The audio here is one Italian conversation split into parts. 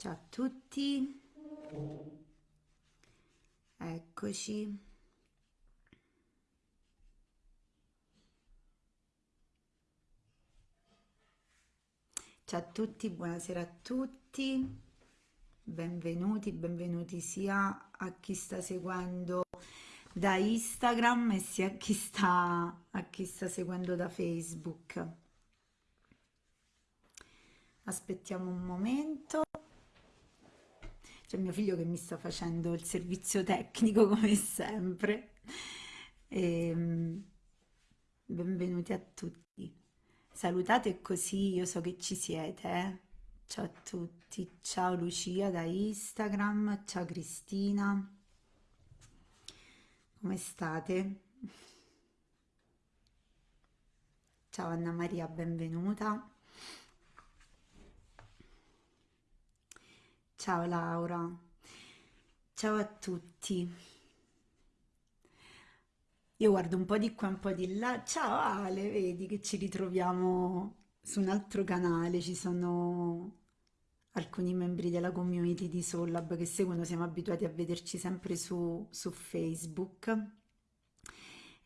Ciao a tutti, eccoci. Ciao a tutti, buonasera a tutti, benvenuti, benvenuti sia a chi sta seguendo da Instagram e sia a chi sta, a chi sta seguendo da Facebook. Aspettiamo un momento. C'è mio figlio che mi sta facendo il servizio tecnico come sempre. E, benvenuti a tutti. Salutate così io so che ci siete. eh. Ciao a tutti. Ciao Lucia da Instagram. Ciao Cristina. Come state? Ciao Anna Maria, benvenuta. Ciao Laura. Ciao a tutti. Io guardo un po' di qua, un po' di là. Ciao Ale, vedi che ci ritroviamo su un altro canale. Ci sono alcuni membri della community di Sollab che seguono, siamo abituati a vederci sempre su, su Facebook.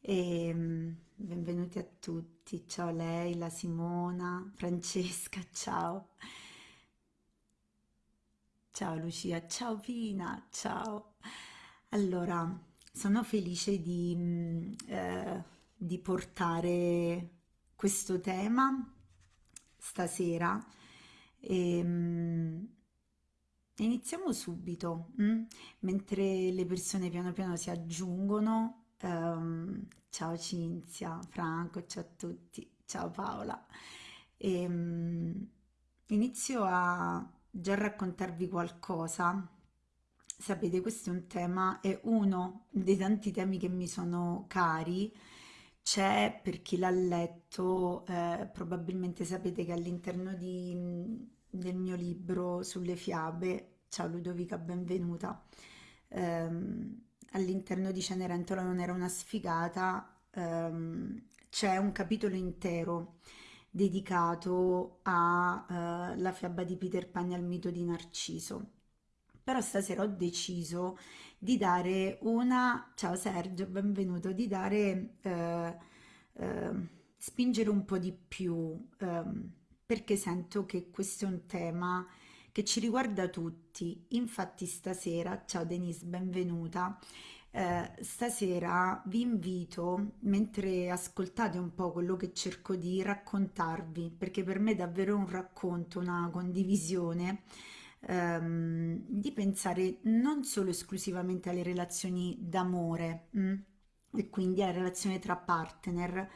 E, mm, benvenuti a tutti. Ciao Leila, Simona, Francesca, ciao. Ciao Lucia, ciao Pina, ciao. Allora, sono felice di, mm, eh, di portare questo tema stasera e, mm, iniziamo subito, mm? Mentre le persone piano piano si aggiungono. ehm, ciao Cinzia, Franco, ciao a tutti, ciao Paola. E, mm, inizio a già raccontarvi qualcosa. Sapete, questo è un tema, è uno dei tanti temi che mi sono cari. C'è per chi l'ha letto, eh, probabilmente sapete che all'interno del mio libro sulle fiabe, ciao Ludovica, benvenuta, ehm, all'interno di Cenerentola non era una sfigata, ehm, c'è un capitolo intero dedicato alla fiaba di Peter Pan e al mito di Narciso. Però stasera ho deciso di dare una, ciao Sergio, benvenuto, di dare, eh, eh, spingere un po' di più, ehm, perché sento che questo è un tema che ci riguarda tutti. Infatti stasera, ciao Denise, benvenuta. Eh, stasera vi invito, mentre ascoltate un po' quello che cerco di raccontarvi, perché per me è davvero un racconto, una condivisione, ehm, di pensare non solo esclusivamente alle relazioni d'amore, mm, e quindi alle relazioni tra partner,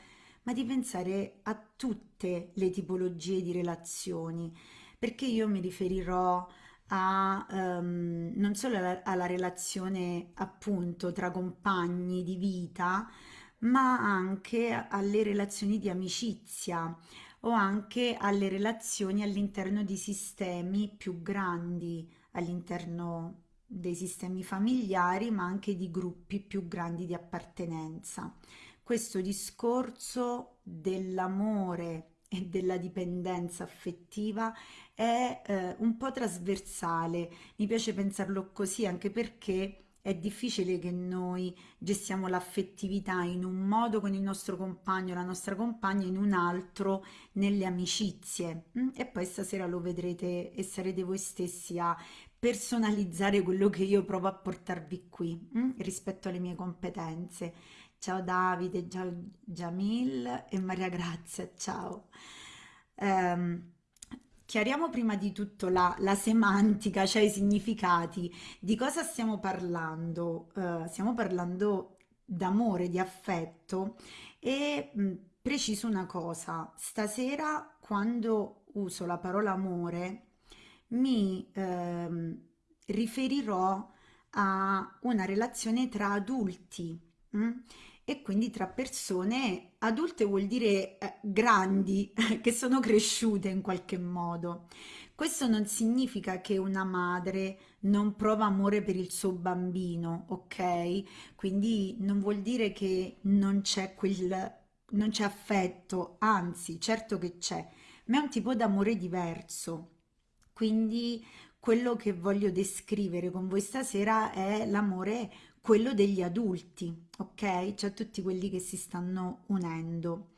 ma di pensare a tutte le tipologie di relazioni, perché io mi riferirò a, ehm, non solo alla, alla relazione appunto tra compagni di vita, ma anche alle relazioni di amicizia o anche alle relazioni all'interno di sistemi più grandi, all'interno dei sistemi familiari, ma anche di gruppi più grandi di appartenenza. Questo discorso dell'amore e della dipendenza affettiva è eh, un po' trasversale, mi piace pensarlo così anche perché è difficile che noi gestiamo l'affettività in un modo con il nostro compagno, la nostra compagna, in un altro nelle amicizie. mm? E poi stasera lo vedrete e sarete voi stessi a personalizzare quello che io provo a portarvi qui mm? rispetto alle mie competenze. Ciao Davide, ciao Jamil e Maria Grazia, ciao. Ehm, chiariamo prima di tutto la, la semantica, cioè i significati. Di cosa stiamo parlando? Eh, stiamo parlando d'amore, di affetto e mh, preciso una cosa, stasera quando uso la parola amore mi ehm, riferirò a una relazione tra adulti. mm? E quindi tra persone adulte vuol dire eh, grandi, che sono cresciute in qualche modo. Questo non significa che una madre non prova amore per il suo bambino, ok? Quindi non vuol dire che non c'è quel, non c'è affetto, anzi, certo che c'è, ma è un tipo d'amore diverso. Quindi quello che voglio descrivere con voi stasera è l'amore, quello degli adulti, ok? Cioè tutti quelli che si stanno unendo.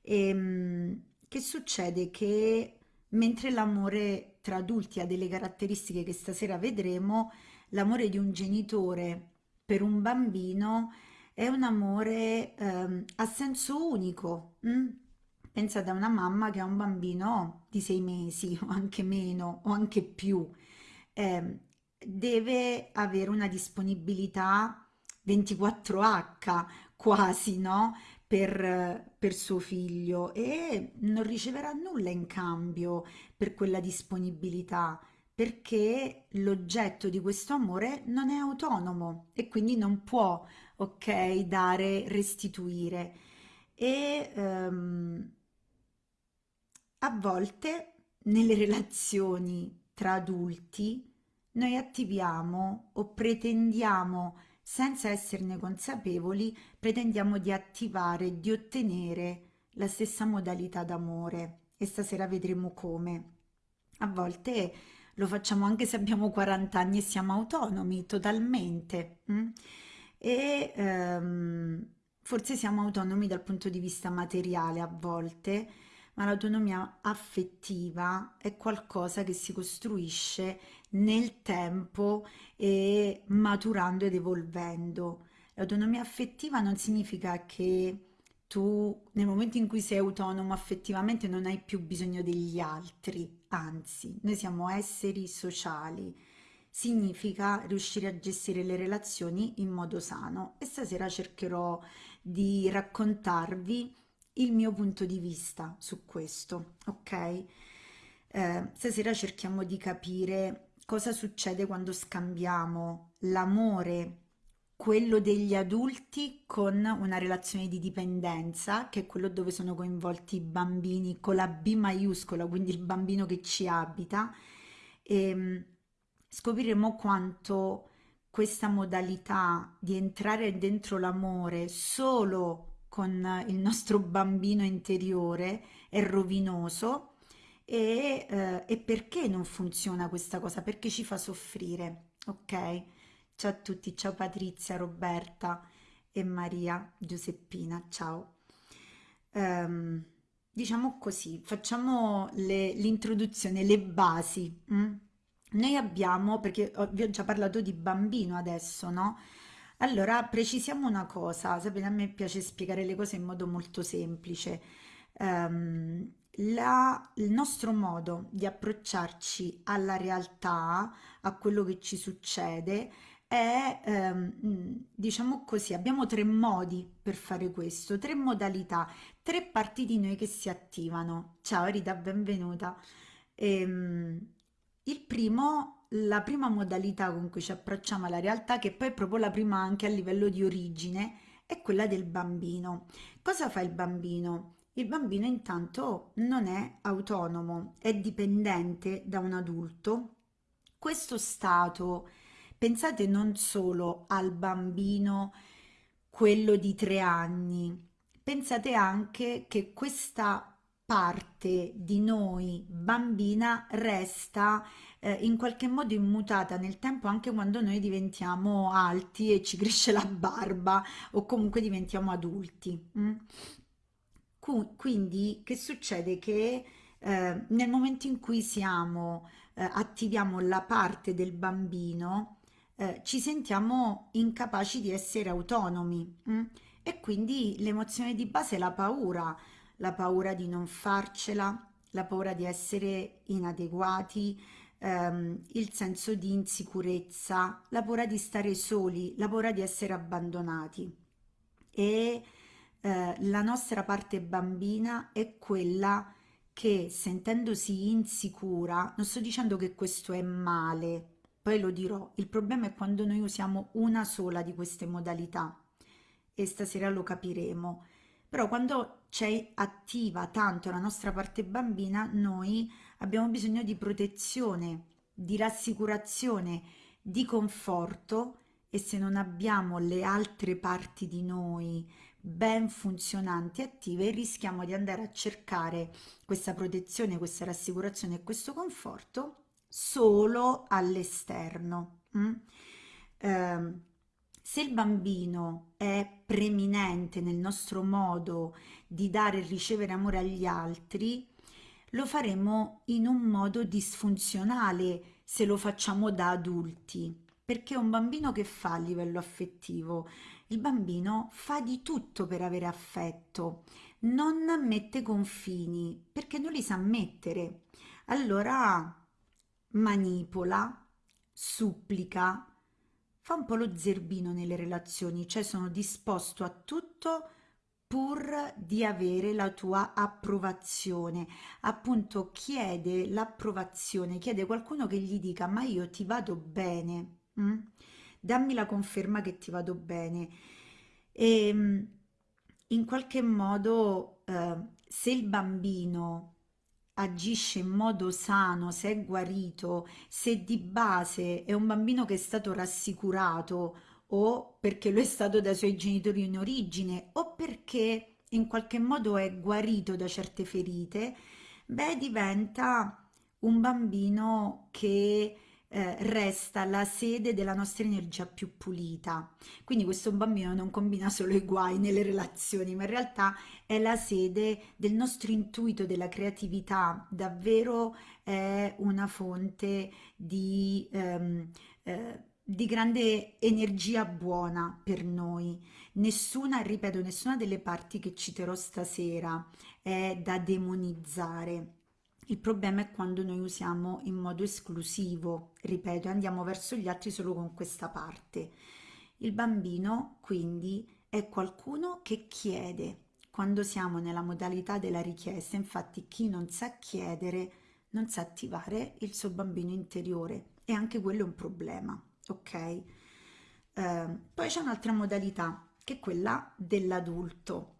E, che succede? Che mentre l'amore tra adulti ha delle caratteristiche che stasera vedremo, l'amore di un genitore per un bambino è un amore ehm, a senso unico. mm? Pensate a una mamma che ha un bambino di sei mesi o anche meno o anche più. Ehm, deve avere una disponibilità 24H quasi, no? Per, per suo figlio e non riceverà nulla in cambio per quella disponibilità perché l'oggetto di questo amore non è autonomo e quindi non può, ok, dare, restituire. E ehm, a volte nelle relazioni tra adulti noi attiviamo o pretendiamo, senza esserne consapevoli, pretendiamo di attivare, di ottenere la stessa modalità d'amore e stasera vedremo come. A volte lo facciamo anche se abbiamo 40 anni e siamo autonomi totalmente. mm? E ehm, forse siamo autonomi dal punto di vista materiale a volte, ma l'autonomia affettiva è qualcosa che si costruisce nel tempo e maturando ed evolvendo. L'autonomia affettiva non significa che tu nel momento in cui sei autonomo affettivamente non hai più bisogno degli altri, anzi, noi siamo esseri sociali. Significa riuscire a gestire le relazioni in modo sano e stasera cercherò di raccontarvi il mio punto di vista su questo, ok? Eh, stasera cerchiamo di capire cosa succede quando scambiamo l'amore quello degli adulti con una relazione di dipendenza, che è quello dove sono coinvolti i bambini con la B maiuscola, quindi il bambino che ci abita, e mm, scopriremo quanto questa modalità di entrare dentro l'amore solo con il nostro bambino interiore è rovinoso e, eh, e perché non funziona questa cosa? Perché ci fa soffrire, ok? Ciao a tutti, ciao Patrizia, Roberta e Maria Giuseppina, ciao. Ehm, diciamo così, facciamo l'introduzione, le basi. mm? Noi abbiamo, perché ho- vi ho già parlato di bambino adesso, no? Allora, precisiamo una cosa, sapete, a me piace spiegare le cose in modo molto semplice. Ehm, la- il nostro modo di approcciarci alla realtà, a quello che ci succede, è, ehm, mm, diciamo così, abbiamo tre modi per fare questo, tre modalità, tre parti di noi che si attivano. Ciao Rita, benvenuta. Ehm, il primo, la prima modalità con cui ci approcciamo alla realtà, che poi è proprio la prima anche a livello di origine, è quella del bambino. Cosa fa il bambino? Il bambino intanto non è autonomo, è dipendente da un adulto. Questo stato Pensate non solo al bambino, quello di tre anni, pensate anche che questa parte di noi bambina resta eh, in qualche modo immutata nel tempo anche quando noi diventiamo alti e ci cresce la barba o comunque diventiamo adulti. mm? Quindi che succede? Che eh, nel momento in cui siamo, eh, attiviamo la parte del bambino, eh, ci sentiamo incapaci di essere autonomi mm? e quindi l'emozione di base è la paura, la paura di non farcela, la paura di essere inadeguati, ehm, il senso di insicurezza, la paura di stare soli, la paura di essere abbandonati. E eh, la nostra parte bambina è quella che sentendosi insicura, non sto dicendo che questo è male, poi lo dirò, il problema è quando noi usiamo una sola di queste modalità e stasera lo capiremo. Però quando c'è attiva tanto la nostra parte bambina, noi abbiamo bisogno di protezione, di rassicurazione, di conforto e se non abbiamo le altre parti di noi ben funzionanti e attive, rischiamo di andare a cercare questa protezione, questa rassicurazione e questo conforto solo all'esterno. Mm? Eh, se il bambino è preminente nel nostro modo di dare e ricevere amore agli altri, lo faremo in un modo disfunzionale se lo facciamo da adulti, perché un bambino che fa a livello affettivo, il bambino fa di tutto per avere affetto, non mette confini, perché non li sa mettere. Allora manipola, supplica, fa un po' lo zerbino nelle relazioni, cioè sono disposto a tutto pur di avere la tua approvazione. Appunto chiede l'approvazione, chiede qualcuno che gli dica ma io ti vado bene, mm? Dammi la conferma che ti vado bene. E ehm, in qualche modo eh, se il bambino agisce in modo sano, se è guarito, se di base è un bambino che è stato rassicurato o perché lo è stato dai suoi genitori in origine o perché in qualche modo è guarito da certe ferite, beh diventa un bambino che eh, resta la sede della nostra energia più pulita. Quindi questo bambino non combina solo i guai nelle relazioni, ma in realtà è la sede del nostro intuito, della creatività, davvero è una fonte di... Ehm, eh, di grande energia buona per noi. Nessuna, ripeto, nessuna delle parti che citerò stasera è da demonizzare. Il problema è quando noi usiamo in modo esclusivo, ripeto, andiamo verso gli altri solo con questa parte. Il bambino, quindi, è qualcuno che chiede. Quando siamo nella modalità della richiesta, infatti chi non sa chiedere non sa attivare il suo bambino interiore e anche quello è un problema ok? Eh, poi c'è un'altra modalità che è quella dell'adulto.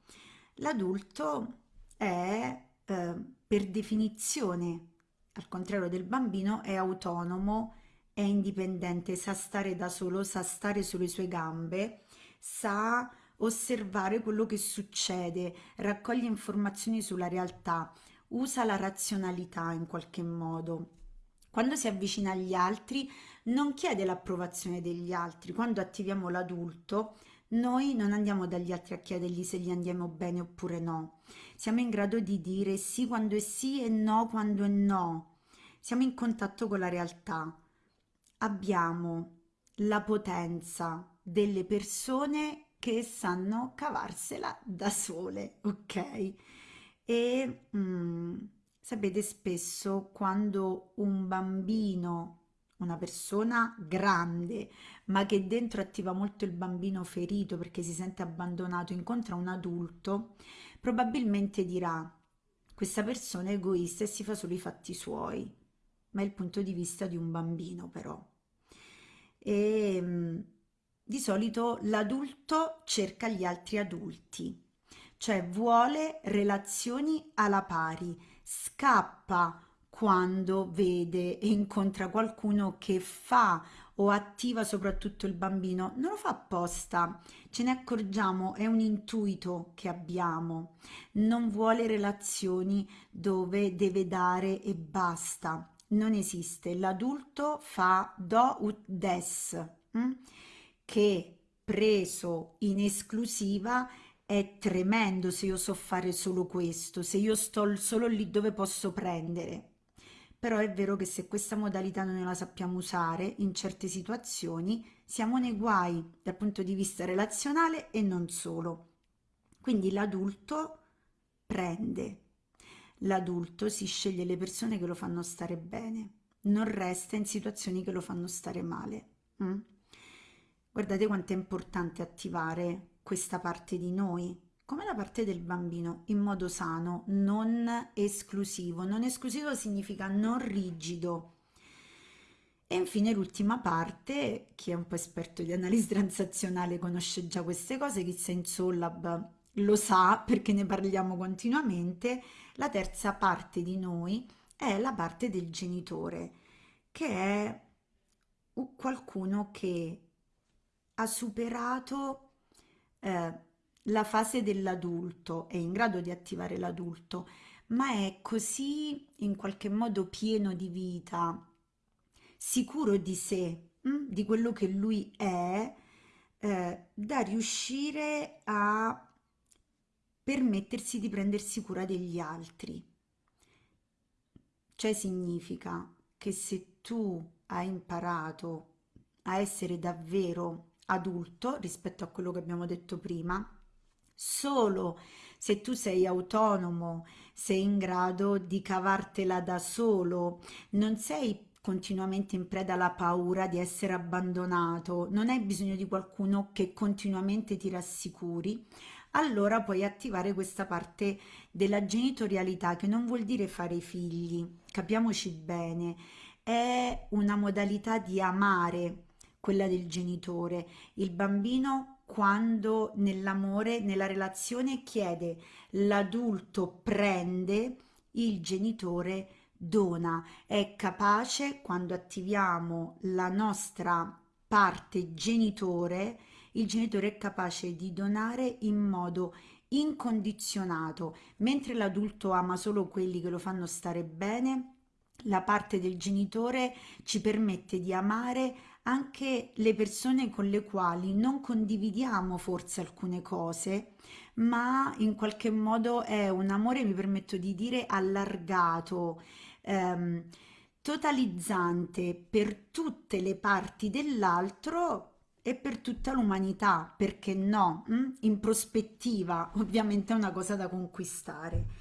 L'adulto è eh, per definizione, al contrario del bambino, è autonomo, è indipendente, sa stare da solo, sa stare sulle sue gambe, sa osservare quello che succede, raccoglie informazioni sulla realtà, usa la razionalità in qualche modo. Quando si avvicina agli altri non chiede l'approvazione degli altri. Quando attiviamo l'adulto, noi non andiamo dagli altri a chiedergli se gli andiamo bene oppure no. Siamo in grado di dire sì quando è sì e no quando è no. Siamo in contatto con la realtà. Abbiamo la potenza delle persone che sanno cavarsela da sole, ok? E mm, sapete spesso quando un bambino una persona grande, ma che dentro attiva molto il bambino ferito perché si sente abbandonato, incontra un adulto, probabilmente dirà questa persona è egoista e si fa solo i fatti suoi, ma è il punto di vista di un bambino però. E ehm, di solito l'adulto cerca gli altri adulti, cioè vuole relazioni alla pari, scappa quando vede e incontra qualcuno che fa o attiva soprattutto il bambino, non lo fa apposta, ce ne accorgiamo, è un intuito che abbiamo, non vuole relazioni dove deve dare e basta, non esiste, l'adulto fa do ut des, hm? che preso in esclusiva è tremendo se io so fare solo questo, se io sto solo lì dove posso prendere però è vero che se questa modalità non la sappiamo usare in certe situazioni siamo nei guai dal punto di vista relazionale e non solo. Quindi l'adulto prende, l'adulto si sceglie le persone che lo fanno stare bene, non resta in situazioni che lo fanno stare male. Mm? Guardate quanto è importante attivare questa parte di noi come la parte del bambino in modo sano, non esclusivo. Non esclusivo significa non rigido. E infine l'ultima parte, chi è un po' esperto di analisi transazionale conosce già queste cose, chi sta in Sollab lo sa perché ne parliamo continuamente, la terza parte di noi è la parte del genitore, che è qualcuno che ha superato eh, la fase dell'adulto, è in grado di attivare l'adulto, ma è così in qualche modo pieno di vita, sicuro di sé, mm, di quello che lui è, eh, da riuscire a permettersi di prendersi cura degli altri. Cioè significa che se tu hai imparato a essere davvero adulto rispetto a quello che abbiamo detto prima, solo se tu sei autonomo, sei in grado di cavartela da solo, non sei continuamente in preda alla paura di essere abbandonato, non hai bisogno di qualcuno che continuamente ti rassicuri, allora puoi attivare questa parte della genitorialità che non vuol dire fare figli, capiamoci bene, è una modalità di amare quella del genitore. Il bambino quando nell'amore, nella relazione chiede, l'adulto prende, il genitore dona. È capace quando attiviamo la nostra parte genitore, il genitore è capace di donare in modo incondizionato, mentre l'adulto ama solo quelli che lo fanno stare bene, la parte del genitore ci permette di amare anche le persone con le quali non condividiamo forse alcune cose, ma in qualche modo è un amore, mi permetto di dire, allargato, ehm, totalizzante per tutte le parti dell'altro e per tutta l'umanità, perché no? Mm? In prospettiva, ovviamente è una cosa da conquistare.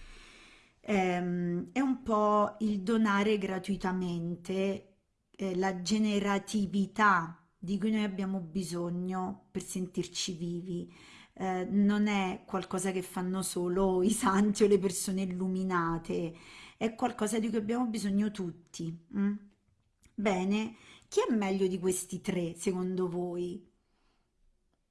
Ehm, è un po' il donare gratuitamente eh, la generatività di cui noi abbiamo bisogno per sentirci vivi. Eh, non è qualcosa che fanno solo i santi o le persone illuminate, è qualcosa di cui abbiamo bisogno tutti. Mm? Bene, chi è meglio di questi tre secondo voi?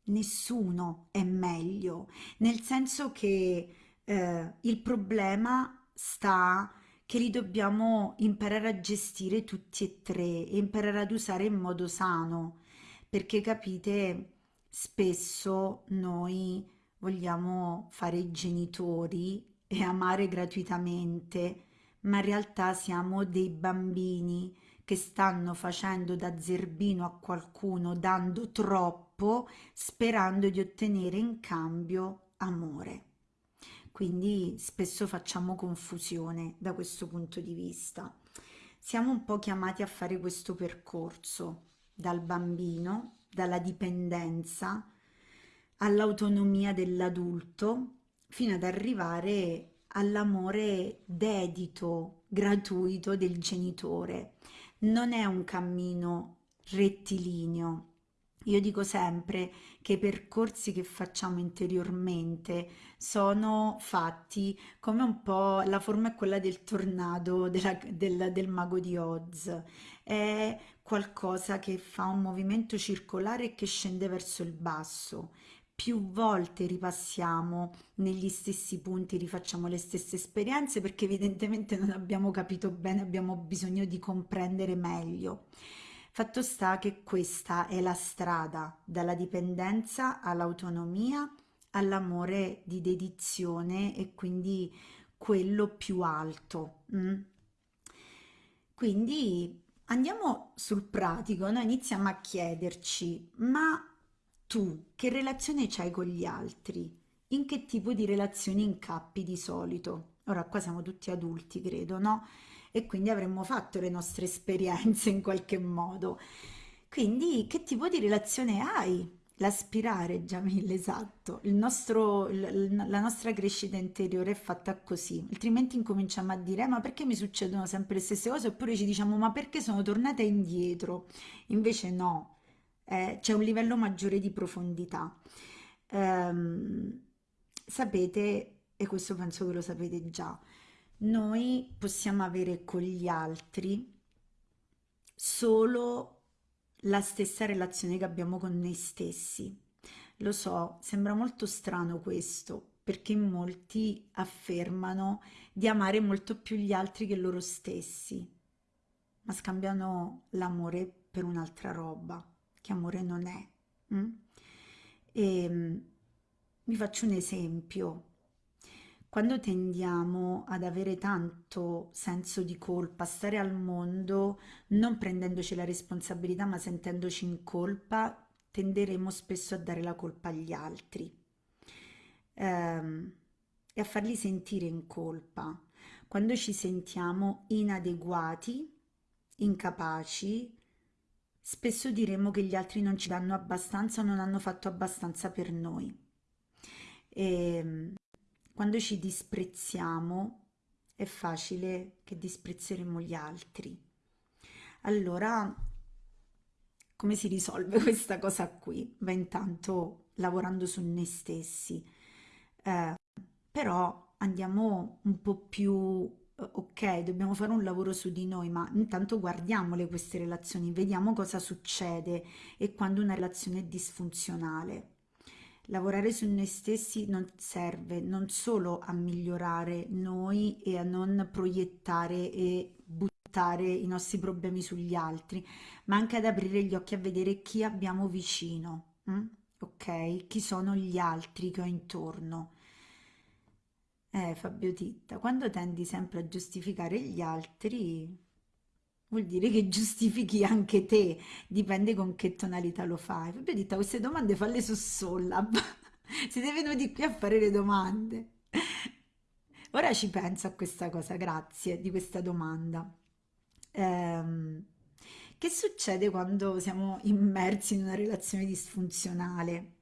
Nessuno è meglio, nel senso che eh, il problema sta che li dobbiamo imparare a gestire tutti e tre e imparare ad usare in modo sano, perché capite, spesso noi vogliamo fare i genitori e amare gratuitamente, ma in realtà siamo dei bambini che stanno facendo da zerbino a qualcuno, dando troppo, sperando di ottenere in cambio amore quindi spesso facciamo confusione da questo punto di vista. Siamo un po' chiamati a fare questo percorso dal bambino, dalla dipendenza all'autonomia dell'adulto fino ad arrivare all'amore dedito, gratuito del genitore. Non è un cammino rettilineo, io dico sempre che i percorsi che facciamo interiormente sono fatti come un po' la forma è quella del tornado della, del, del mago di Oz. È qualcosa che fa un movimento circolare che scende verso il basso. Più volte ripassiamo negli stessi punti, rifacciamo le stesse esperienze perché evidentemente non abbiamo capito bene, abbiamo bisogno di comprendere meglio. Fatto sta che questa è la strada dalla dipendenza all'autonomia, all'amore di dedizione e quindi quello più alto. Mm? Quindi andiamo sul pratico, noi iniziamo a chiederci, ma tu che relazione c'hai con gli altri? In che tipo di relazioni incappi di solito? Ora qua siamo tutti adulti, credo, no? E quindi avremmo fatto le nostre esperienze in qualche modo. Quindi che tipo di relazione hai? L'aspirare, Jamil, esatto. Nostro, la nostra crescita interiore è fatta così, altrimenti incominciamo a dire: "Eh, ma perché mi succedono sempre le stesse cose? Oppure ci diciamo: ma perché sono tornata indietro? Invece no, eh, c'è un livello maggiore di profondità. Ehm, sapete, e questo penso che lo sapete già, noi possiamo avere con gli altri solo la stessa relazione che abbiamo con noi stessi. Lo so, sembra molto strano questo, perché molti affermano di amare molto più gli altri che loro stessi, ma scambiano l'amore per un'altra roba, che amore non è. Mm? E, ehm, vi faccio un esempio. Quando tendiamo ad avere tanto senso di colpa, stare al mondo non prendendoci la responsabilità ma sentendoci in colpa, tenderemo spesso a dare la colpa agli altri ehm, e a farli sentire in colpa. Quando ci sentiamo inadeguati, incapaci, spesso diremo che gli altri non ci danno abbastanza o non hanno fatto abbastanza per noi. E ehm, quando ci disprezziamo è facile che disprezzeremo gli altri. Allora, come si risolve questa cosa qui? Beh, intanto lavorando su noi stessi, eh, però andiamo un po' più eh, ok, dobbiamo fare un lavoro su di noi, ma intanto guardiamole queste relazioni, vediamo cosa succede e quando una relazione è disfunzionale. Lavorare su noi stessi non serve non solo a migliorare noi e a non proiettare e buttare i nostri problemi sugli altri, ma anche ad aprire gli occhi a vedere chi abbiamo vicino, hm? ok? Chi sono gli altri che ho intorno. Eh, Fabio Titta, quando tendi sempre a giustificare gli altri, vuol dire che giustifichi anche te, dipende con che tonalità lo fai. Fabio Titta, queste domande falle su Sollab. Siete venuti qui a fare le domande. Ora ci penso a questa cosa, grazie di questa domanda. Ehm, che succede quando siamo immersi in una relazione disfunzionale?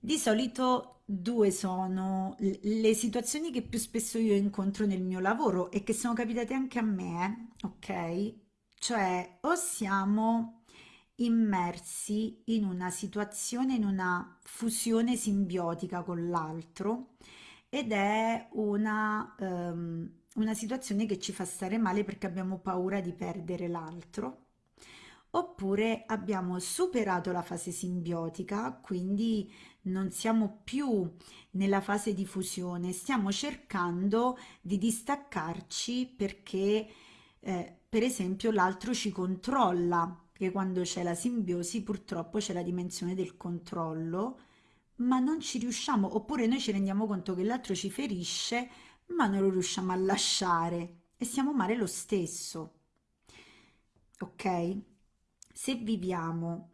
Di solito due sono le situazioni che più spesso io incontro nel mio lavoro e che sono capitate anche a me, ok? Cioè o siamo immersi in una situazione, in una fusione simbiotica con l'altro ed è una, um, una situazione che ci fa stare male perché abbiamo paura di perdere l'altro oppure abbiamo superato la fase simbiotica, quindi non siamo più nella fase di fusione, stiamo cercando di distaccarci perché eh, per esempio l'altro ci controlla, che quando c'è la simbiosi purtroppo c'è la dimensione del controllo, ma non ci riusciamo, oppure noi ci rendiamo conto che l'altro ci ferisce, ma non lo riusciamo a lasciare e stiamo male lo stesso. Ok? Se viviamo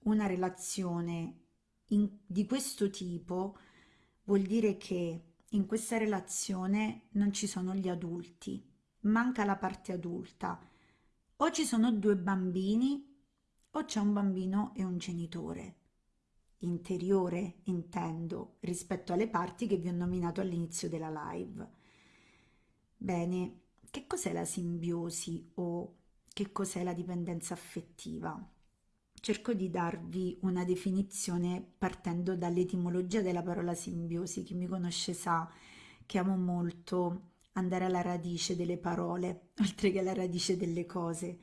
una relazione in, di questo tipo, vuol dire che in questa relazione non ci sono gli adulti, manca la parte adulta. O ci sono due bambini o c'è un bambino e un genitore. Interiore, intendo, rispetto alle parti che vi ho nominato all'inizio della live. Bene, che cos'è la simbiosi o che cos'è la dipendenza affettiva. Cerco di darvi una definizione partendo dall'etimologia della parola simbiosi. Chi mi conosce sa che amo molto andare alla radice delle parole, oltre che alla radice delle cose.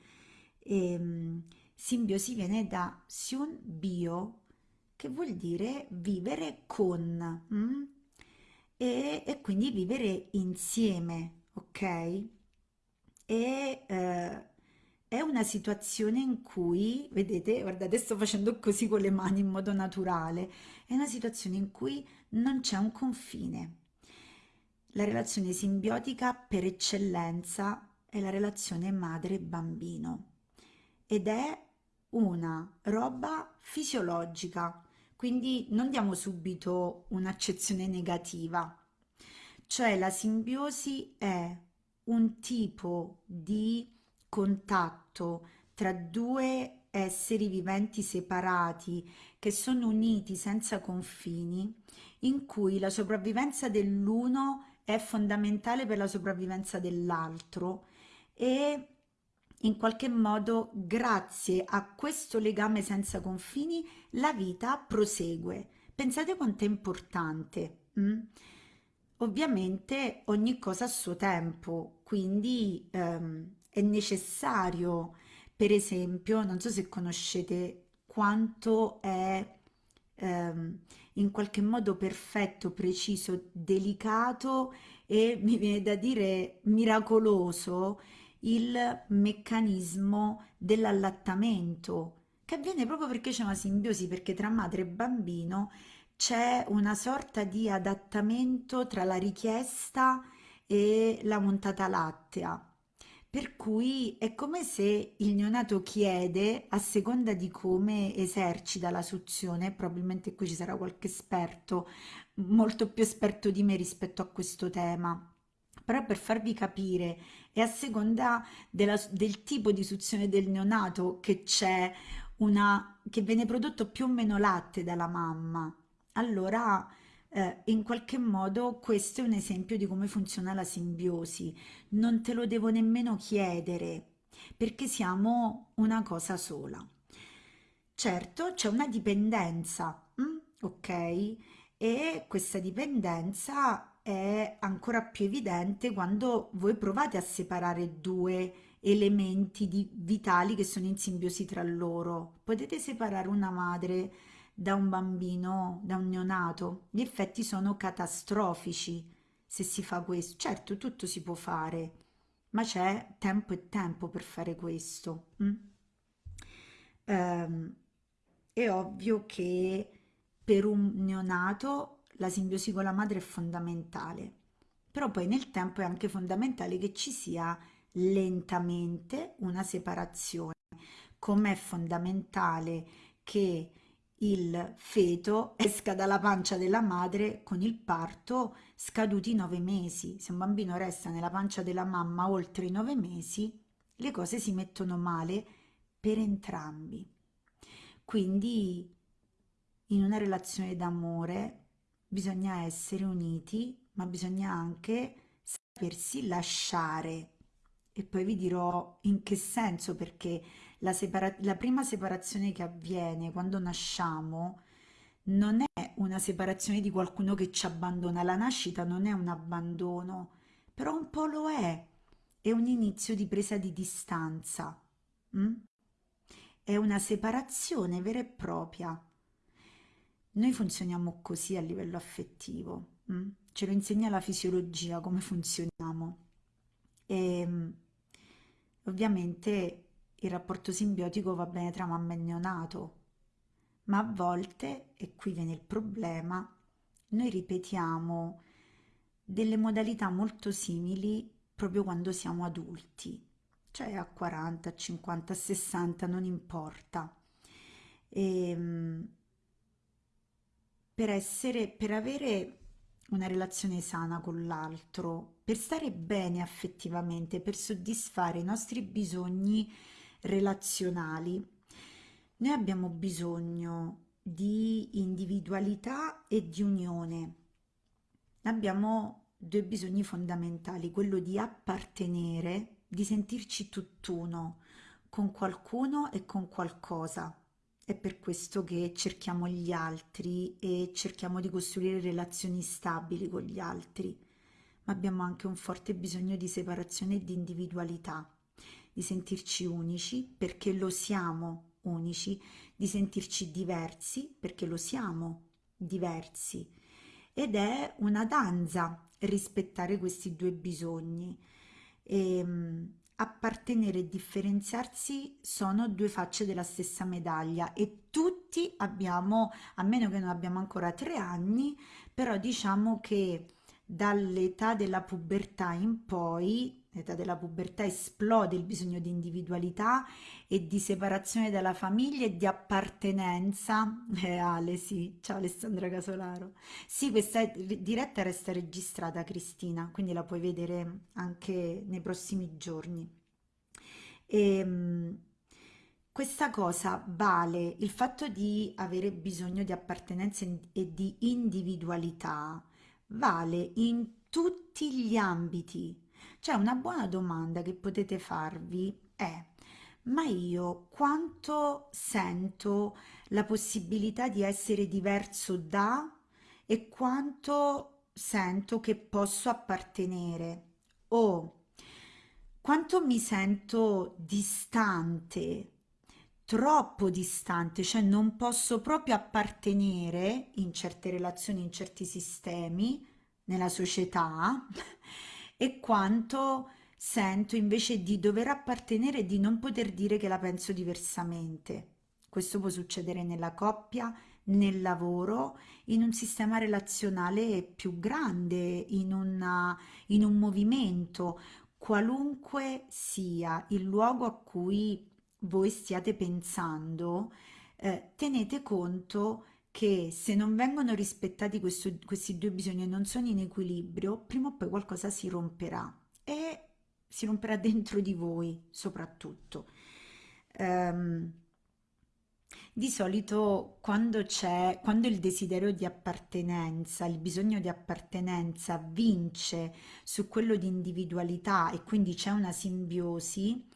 E, um, simbiosi viene da sion bio, che vuol dire vivere con, mm? e, e, quindi vivere insieme, ok? E eh, è una situazione in cui, vedete, guardate, sto facendo così con le mani in modo naturale, è una situazione in cui non c'è un confine. La relazione simbiotica per eccellenza è la relazione madre-bambino ed è una roba fisiologica, quindi non diamo subito un'accezione negativa, cioè la simbiosi è un tipo di contatto tra due esseri viventi separati che sono uniti senza confini, in cui la sopravvivenza dell'uno è fondamentale per la sopravvivenza dell'altro e in qualche modo grazie a questo legame senza confini la vita prosegue. Pensate quanto è importante. Mm? Ovviamente ogni cosa a suo tempo, quindi ehm, è necessario, per esempio, non so se conoscete quanto è ehm, in qualche modo perfetto, preciso, delicato e mi viene da dire miracoloso il meccanismo dell'allattamento che avviene proprio perché c'è una simbiosi, perché tra madre e bambino c'è una sorta di adattamento tra la richiesta e la montata lattea. Per cui è come se il neonato chiede, a seconda di come esercita la suzione, probabilmente qui ci sarà qualche esperto, molto più esperto di me rispetto a questo tema, però per farvi capire, è a seconda della- del tipo di suzione del neonato che c'è una, che viene prodotto più o meno latte dalla mamma. Allora, eh, in qualche modo questo è un esempio di come funziona la simbiosi. Non te lo devo nemmeno chiedere, perché siamo una cosa sola. Certo, c'è una dipendenza, mm? ok? E questa dipendenza è ancora più evidente quando voi provate a separare due elementi di- vitali che sono in simbiosi tra loro. Potete separare una madre da un bambino, da un neonato? Gli effetti sono catastrofici se si fa questo. Certo, tutto si può fare, ma c'è tempo e tempo per fare questo. mm? Ehm, è ovvio che per un neonato la simbiosi con la madre è fondamentale, però poi nel tempo è anche fondamentale che ci sia lentamente una separazione, come è fondamentale che il feto esca dalla pancia della madre con il parto scaduti i nove mesi. Se un bambino resta nella pancia della mamma oltre i nove mesi, le cose si mettono male per entrambi. Quindi in una relazione d'amore bisogna essere uniti, ma bisogna anche sapersi lasciare. E poi vi dirò in che senso, perché la, la prima separazione che avviene quando nasciamo non è una separazione di qualcuno che ci abbandona. La nascita non è un abbandono, però un po' lo è. È un inizio di presa di distanza. mm? È una separazione vera e propria. Noi funzioniamo così a livello affettivo, mm? Ce lo insegna la fisiologia come funzioniamo. E mm, ovviamente il rapporto simbiotico va bene tra mamma e neonato, ma a volte, e qui viene il problema, noi ripetiamo delle modalità molto simili proprio quando siamo adulti, cioè a 40, a 50, a 60, non importa. E, mm, per essere, per avere una relazione sana con l'altro, per stare bene affettivamente, per soddisfare i nostri bisogni relazionali, noi abbiamo bisogno di individualità e di unione. Abbiamo due bisogni fondamentali, quello di appartenere, di sentirci tutt'uno con qualcuno e con qualcosa. È per questo che cerchiamo gli altri e cerchiamo di costruire relazioni stabili con gli altri, ma abbiamo anche un forte bisogno di separazione e di individualità, di sentirci unici perché lo siamo unici, di sentirci diversi perché lo siamo diversi. Ed è una danza rispettare questi due bisogni. E, mh, appartenere e differenziarsi sono due facce della stessa medaglia e tutti abbiamo, a meno che non abbiamo ancora tre anni, però diciamo che dall'età della pubertà in poi, l'età della pubertà esplode il bisogno di individualità e di separazione dalla famiglia e di appartenenza. Eh, Ale, sì, ciao Alessandra Casolaro. Sì, questa diretta resta registrata, Cristina, quindi la puoi vedere anche nei prossimi giorni. E, mh, questa cosa vale il fatto di avere bisogno di appartenenza e di individualità, vale in tutti gli ambiti. Cioè, una buona domanda che potete farvi è: ma io quanto sento la possibilità di essere diverso da e quanto sento che posso appartenere? O quanto mi sento distante, troppo distante, cioè non posso proprio appartenere in certe relazioni, in certi sistemi, nella società, e quanto sento invece di dover appartenere e di non poter dire che la penso diversamente. Questo può succedere nella coppia, nel lavoro, in un sistema relazionale più grande, in una- in un movimento, qualunque sia il luogo a cui voi stiate pensando, eh, tenete conto che se non vengono rispettati questo- questi due bisogni e non sono in equilibrio, prima o poi qualcosa si romperà e si romperà dentro di voi soprattutto. Ehm, di solito quando c'è, quando il desiderio di appartenenza, il bisogno di appartenenza vince su quello di individualità e quindi c'è una simbiosi,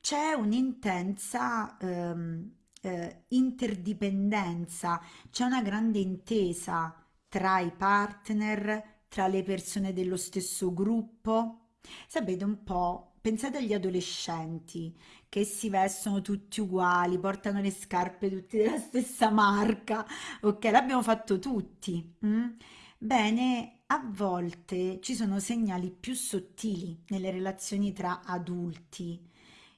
c'è un'intensa ehm, eh, interdipendenza, c'è una grande intesa tra i partner, tra le persone dello stesso gruppo. Sapete un po', pensate agli adolescenti che si vestono tutti uguali, portano le scarpe tutte della stessa marca, ok? L'abbiamo fatto tutti. mm? Bene, a volte ci sono segnali più sottili nelle relazioni tra adulti,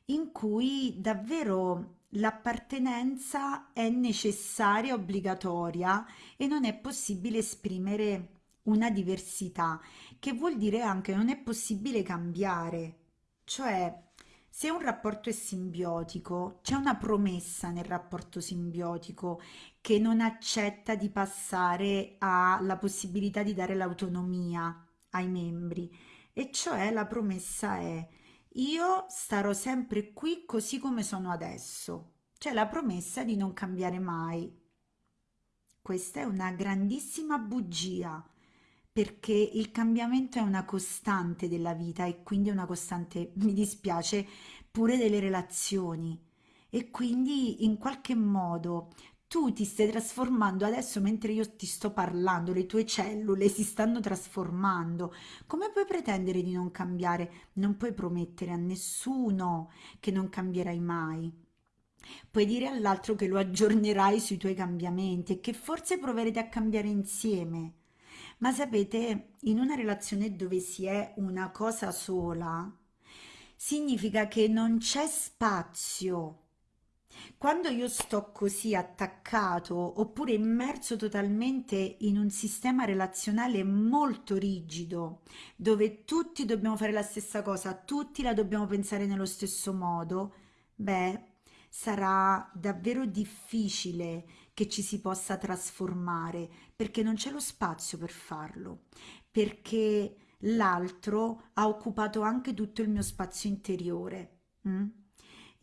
in cui davvero l'appartenenza è necessaria, obbligatoria e non è possibile esprimere una diversità, che vuol dire anche non è possibile cambiare. Cioè, se un rapporto è simbiotico, c'è una promessa nel rapporto simbiotico che non accetta di passare alla possibilità di dare l'autonomia ai membri, e cioè la promessa è io starò sempre qui così come sono adesso. C'è la promessa di non cambiare mai. Questa è una grandissima bugia perché il cambiamento è una costante della vita e quindi una costante, mi dispiace, pure delle relazioni. E quindi in qualche modo tu ti stai trasformando adesso mentre io ti sto parlando, le tue cellule si stanno trasformando. Come puoi pretendere di non cambiare? Non puoi promettere a nessuno che non cambierai mai. Puoi dire all'altro che lo aggiornerai sui tuoi cambiamenti e che forse proverete a cambiare insieme. Ma sapete, in una relazione dove si è una cosa sola, significa che non c'è spazio. Quando io sto così attaccato oppure immerso totalmente in un sistema relazionale molto rigido, dove tutti dobbiamo fare la stessa cosa, tutti la dobbiamo pensare nello stesso modo, beh, sarà davvero difficile che ci si possa trasformare perché non c'è lo spazio per farlo, perché l'altro ha occupato anche tutto il mio spazio interiore. mm?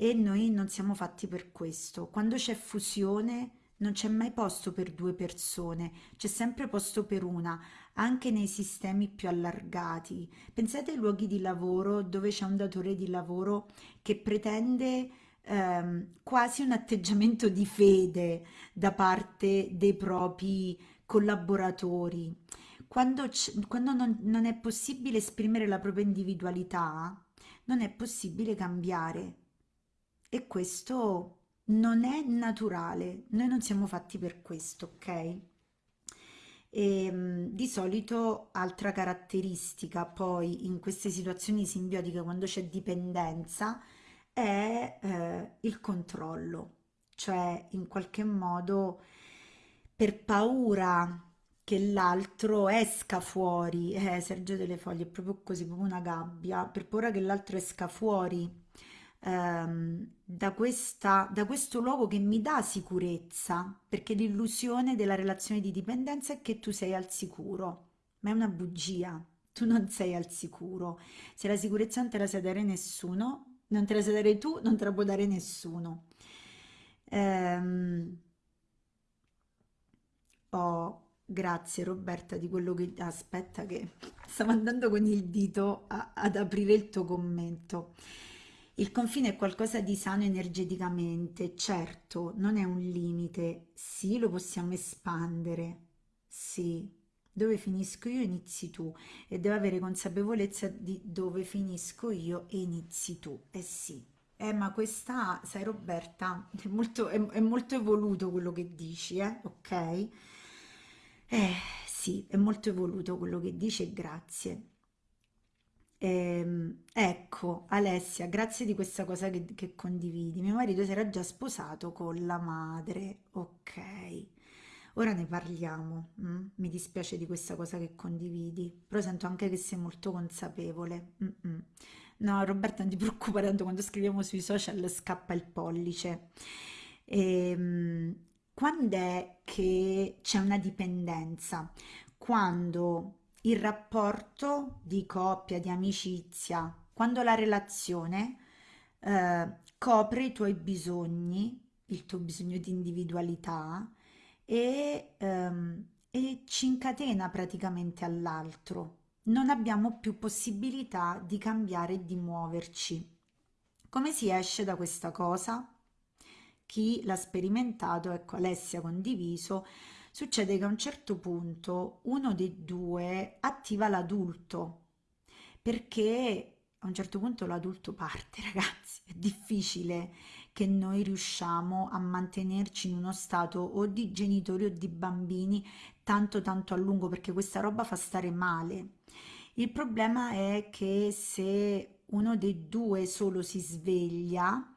E noi non siamo fatti per questo. Quando c'è fusione non c'è mai posto per due persone, c'è sempre posto per una, anche nei sistemi più allargati. Pensate ai luoghi di lavoro dove c'è un datore di lavoro che pretende ehm, quasi un atteggiamento di fede da parte dei propri collaboratori. Quando, quando non, non è possibile esprimere la propria individualità, non è possibile cambiare. E questo non è naturale, noi non siamo fatti per questo, ok? E, mh, di solito altra caratteristica poi in queste situazioni simbiotiche quando c'è dipendenza è eh, il controllo, cioè in qualche modo per paura che l'altro esca fuori, eh, Sergio delle Foglie è proprio così, proprio una gabbia, per paura che l'altro esca fuori ehm, da questa, da questo luogo che mi dà sicurezza, perché l'illusione della relazione di dipendenza è che tu sei al sicuro, ma è una bugia. Tu non sei al sicuro. Se la sicurezza non te la sa dare nessuno, non te la sai dare tu, non te la può dare nessuno. Ehm, oh, grazie Roberta di quello che... Aspetta che stavo andando con il dito a- ad aprire il tuo commento. Il confine è qualcosa di sano energeticamente, certo, non è un limite, sì, lo possiamo espandere, sì. Dove finisco io inizi tu e devo avere consapevolezza di dove finisco io e inizi tu, eh sì. Eh, ma questa, sai Roberta, è molto, è, è molto evoluto quello che dici, eh? Ok? Eh, sì, è molto evoluto quello che dici e grazie. Ehm, ecco, Alessia, grazie di questa cosa che, che condividi. Mio marito si era già sposato con la madre, ok. ora ne parliamo. mm? Mi dispiace di questa cosa che condividi, però sento anche che sei molto consapevole. Mm-mm. No, Roberta, non ti preoccupare, tanto quando scriviamo sui social scappa il pollice. Ehm, quando è che c'è una dipendenza? Quando il rapporto di coppia, di amicizia, quando la relazione eh, copre i tuoi bisogni, il tuo bisogno di individualità e, ehm, e ci incatena praticamente all'altro. Non abbiamo più possibilità di cambiare e di muoverci. Come si esce da questa cosa? Chi l'ha sperimentato, ecco Alessia condiviso, succede che a un certo punto uno dei due attiva l'adulto perché a un certo punto l'adulto parte, ragazzi, è difficile che noi riusciamo a mantenerci in uno stato o di genitori o di bambini tanto tanto a lungo perché questa roba fa stare male. Il problema è che se uno dei due solo si sveglia,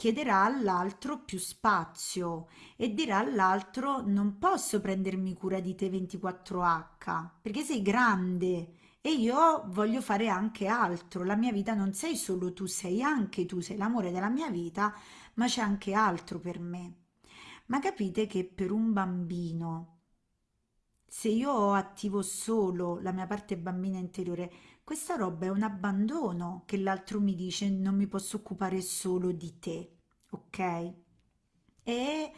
chiederà all'altro più spazio e dirà all'altro non posso prendermi cura di te 24H perché sei grande e io voglio fare anche altro. La mia vita non sei solo tu, sei anche tu, sei l'amore della mia vita, ma c'è anche altro per me. Ma capite che per un bambino, se io attivo solo la mia parte bambina interiore, questa roba è un abbandono che l'altro mi dice non mi posso occupare solo di te, ok? E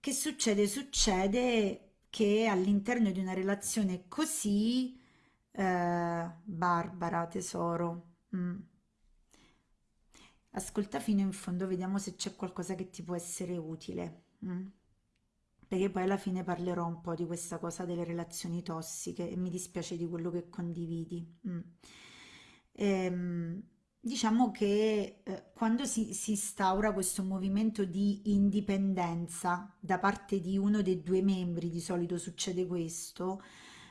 che succede? Succede che all'interno di una relazione così, eh, Barbara, tesoro, mm, ascolta fino in fondo, vediamo se c'è qualcosa che ti può essere utile. mm? Perché poi alla fine parlerò un po' di questa cosa delle relazioni tossiche e mi dispiace di quello che condividi. mm. Ehm, diciamo che eh, quando si, si instaura questo movimento di indipendenza da parte di uno dei due membri, di solito succede questo,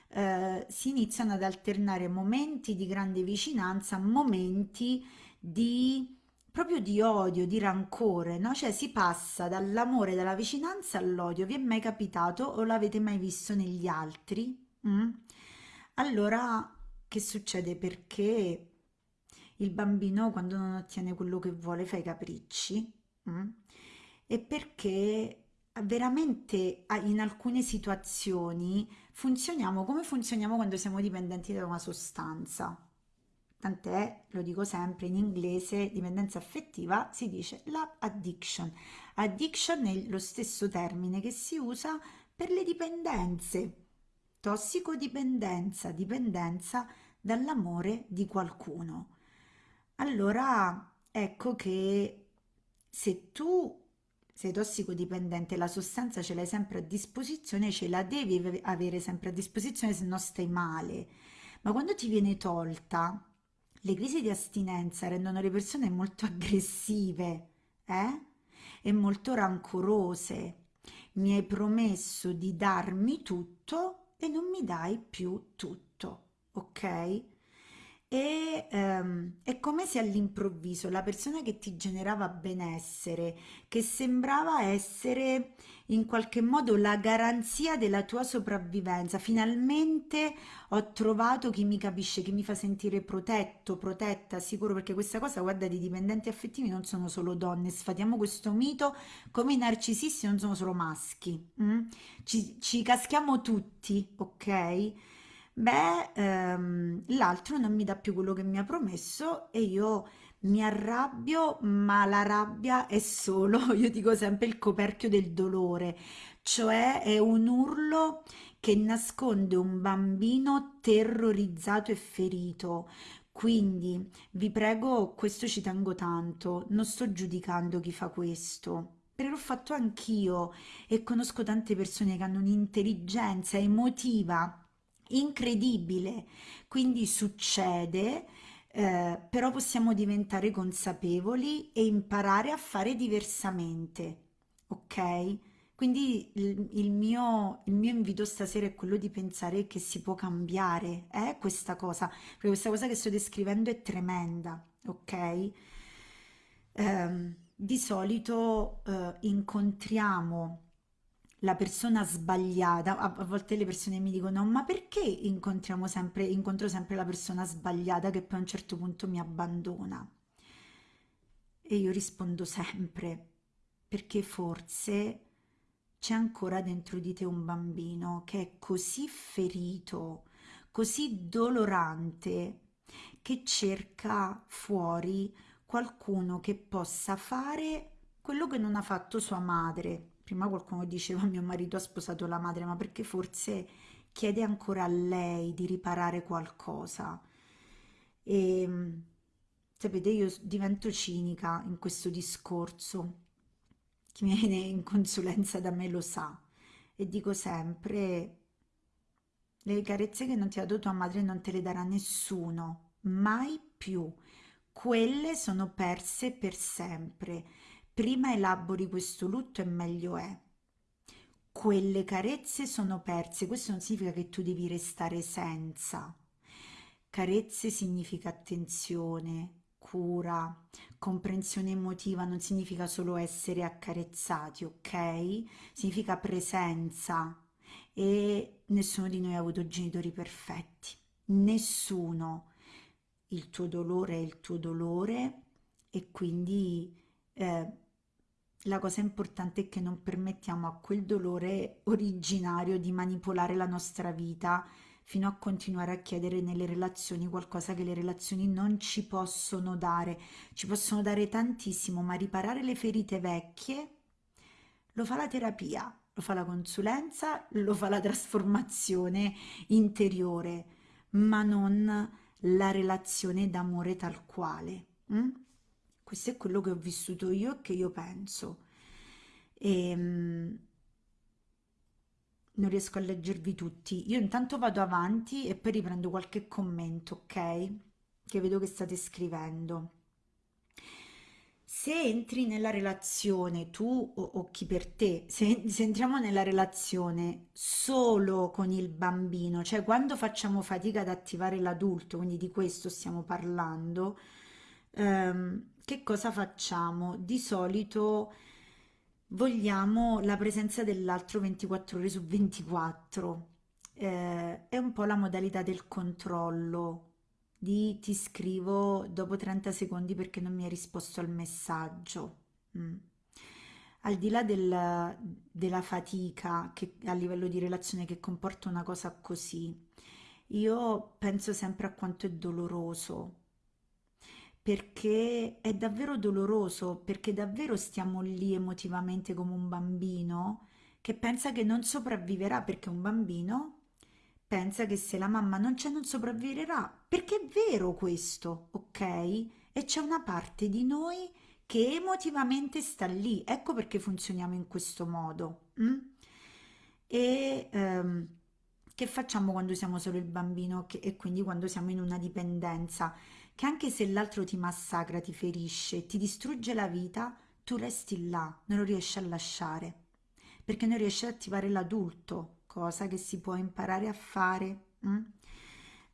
eh, si iniziano ad alternare momenti di grande vicinanza, momenti di proprio di odio, di rancore, no? Cioè si passa dall'amore, dalla vicinanza all'odio. Vi è mai capitato o l'avete mai visto negli altri? Mm? Allora, che succede? Perché il bambino quando non ottiene quello che vuole fa i capricci? mm? E perché veramente in alcune situazioni funzioniamo come funzioniamo quando siamo dipendenti da una sostanza. Tant'è, lo dico sempre in inglese, dipendenza affettiva si dice love addiction. Addiction è lo stesso termine che si usa per le dipendenze. Tossicodipendenza, dipendenza dall'amore di qualcuno. Allora, ecco che se tu sei tossicodipendente, la sostanza ce l'hai sempre a disposizione, ce la devi ave- avere sempre a disposizione, se no stai male. Ma quando ti viene tolta, le crisi di astinenza rendono le persone molto aggressive, eh? E molto rancorose. Mi hai promesso di darmi tutto e non mi dai più tutto, ok? E ehm, è come se all'improvviso la persona che ti generava benessere, che sembrava essere in qualche modo la garanzia della tua sopravvivenza, finalmente ho trovato chi mi capisce, chi mi fa sentire protetto, protetta, sicuro, perché questa cosa, guarda, di dipendenti affettivi non sono solo donne, sfatiamo questo mito, come i narcisisti non sono solo maschi, mm? Ci, ci caschiamo tutti, ok? Beh, ehm, l'altro non mi dà più quello che mi ha promesso e io mi arrabbio, ma la rabbia è solo, io dico sempre, il coperchio del dolore, cioè è un urlo che nasconde un bambino terrorizzato e ferito. Quindi vi prego, questo ci tengo tanto, non sto giudicando chi fa questo. L'ho fatto anch'io e conosco tante persone che hanno un'intelligenza emotiva incredibile. Quindi succede, eh, però possiamo diventare consapevoli e imparare a fare diversamente, ok? Quindi il, il mio, il mio invito stasera è quello di pensare che si può cambiare, eh, questa cosa, perché questa cosa che sto descrivendo è tremenda, ok? Ehm, di solito eh, incontriamo la persona sbagliata, a, volte le persone mi dicono, ma perché incontriamo sempre, incontro sempre la persona sbagliata che poi a un certo punto mi abbandona? E io rispondo sempre, perché forse c'è ancora dentro di te un bambino che è così ferito, così dolorante, che cerca fuori qualcuno che possa fare quello che non ha fatto sua madre. Prima qualcuno diceva mio marito ha sposato la madre, ma perché forse chiede ancora a lei di riparare qualcosa. E sapete, io divento cinica in questo discorso. Chi viene in consulenza da me lo sa. E dico sempre, le carezze che non ti ha dato tua madre non te le darà nessuno, mai più. Quelle sono perse per sempre prima elabori questo lutto e meglio è. Quelle carezze sono perse, questo non significa che tu devi restare senza. Carezze significa attenzione, cura, comprensione emotiva, non significa solo essere accarezzati, ok? Significa presenza e nessuno di noi ha avuto genitori perfetti, nessuno. Il tuo dolore è il tuo dolore e quindi eh, la cosa importante è che non permettiamo a quel dolore originario di manipolare la nostra vita fino a continuare a chiedere nelle relazioni qualcosa che le relazioni non ci possono dare. Ci possono dare tantissimo, ma riparare le ferite vecchie lo fa la terapia, lo fa la consulenza, lo fa la trasformazione interiore, ma non la relazione d'amore tal quale. Mm? Questo è quello che ho vissuto io e che io penso. E um, non riesco a leggervi tutti. Io intanto vado avanti e poi riprendo qualche commento ok? Che vedo che state scrivendo. Se entri nella relazione tu o, o chi per te se, se entriamo nella relazione solo con il bambino cioè quando facciamo fatica ad attivare l'adulto quindi di questo stiamo parlando ehm, che cosa facciamo? Di solito vogliamo la presenza dell'altro 24 ore su 24. Eh, è un po' la modalità del controllo di ti scrivo dopo 30 secondi perché non mi hai risposto al messaggio. Mm. Al di là del, della fatica che, a livello di relazione che comporta una cosa così, io penso sempre a quanto è doloroso perché è davvero doloroso, perché davvero stiamo lì emotivamente come un bambino che pensa che non sopravviverà perché un bambino pensa che se la mamma non c'è non sopravviverà, perché è vero questo, ok? E c'è una parte di noi che emotivamente sta lì, ecco perché funzioniamo in questo modo. Hm? E ehm, che facciamo quando siamo solo il bambino che, e quindi quando siamo in una dipendenza? Che anche se l'altro ti massacra, ti ferisce, ti distrugge la vita, tu resti là, non lo riesci a lasciare, perché non riesci ad attivare l'adulto, cosa che si può imparare a fare. Mm?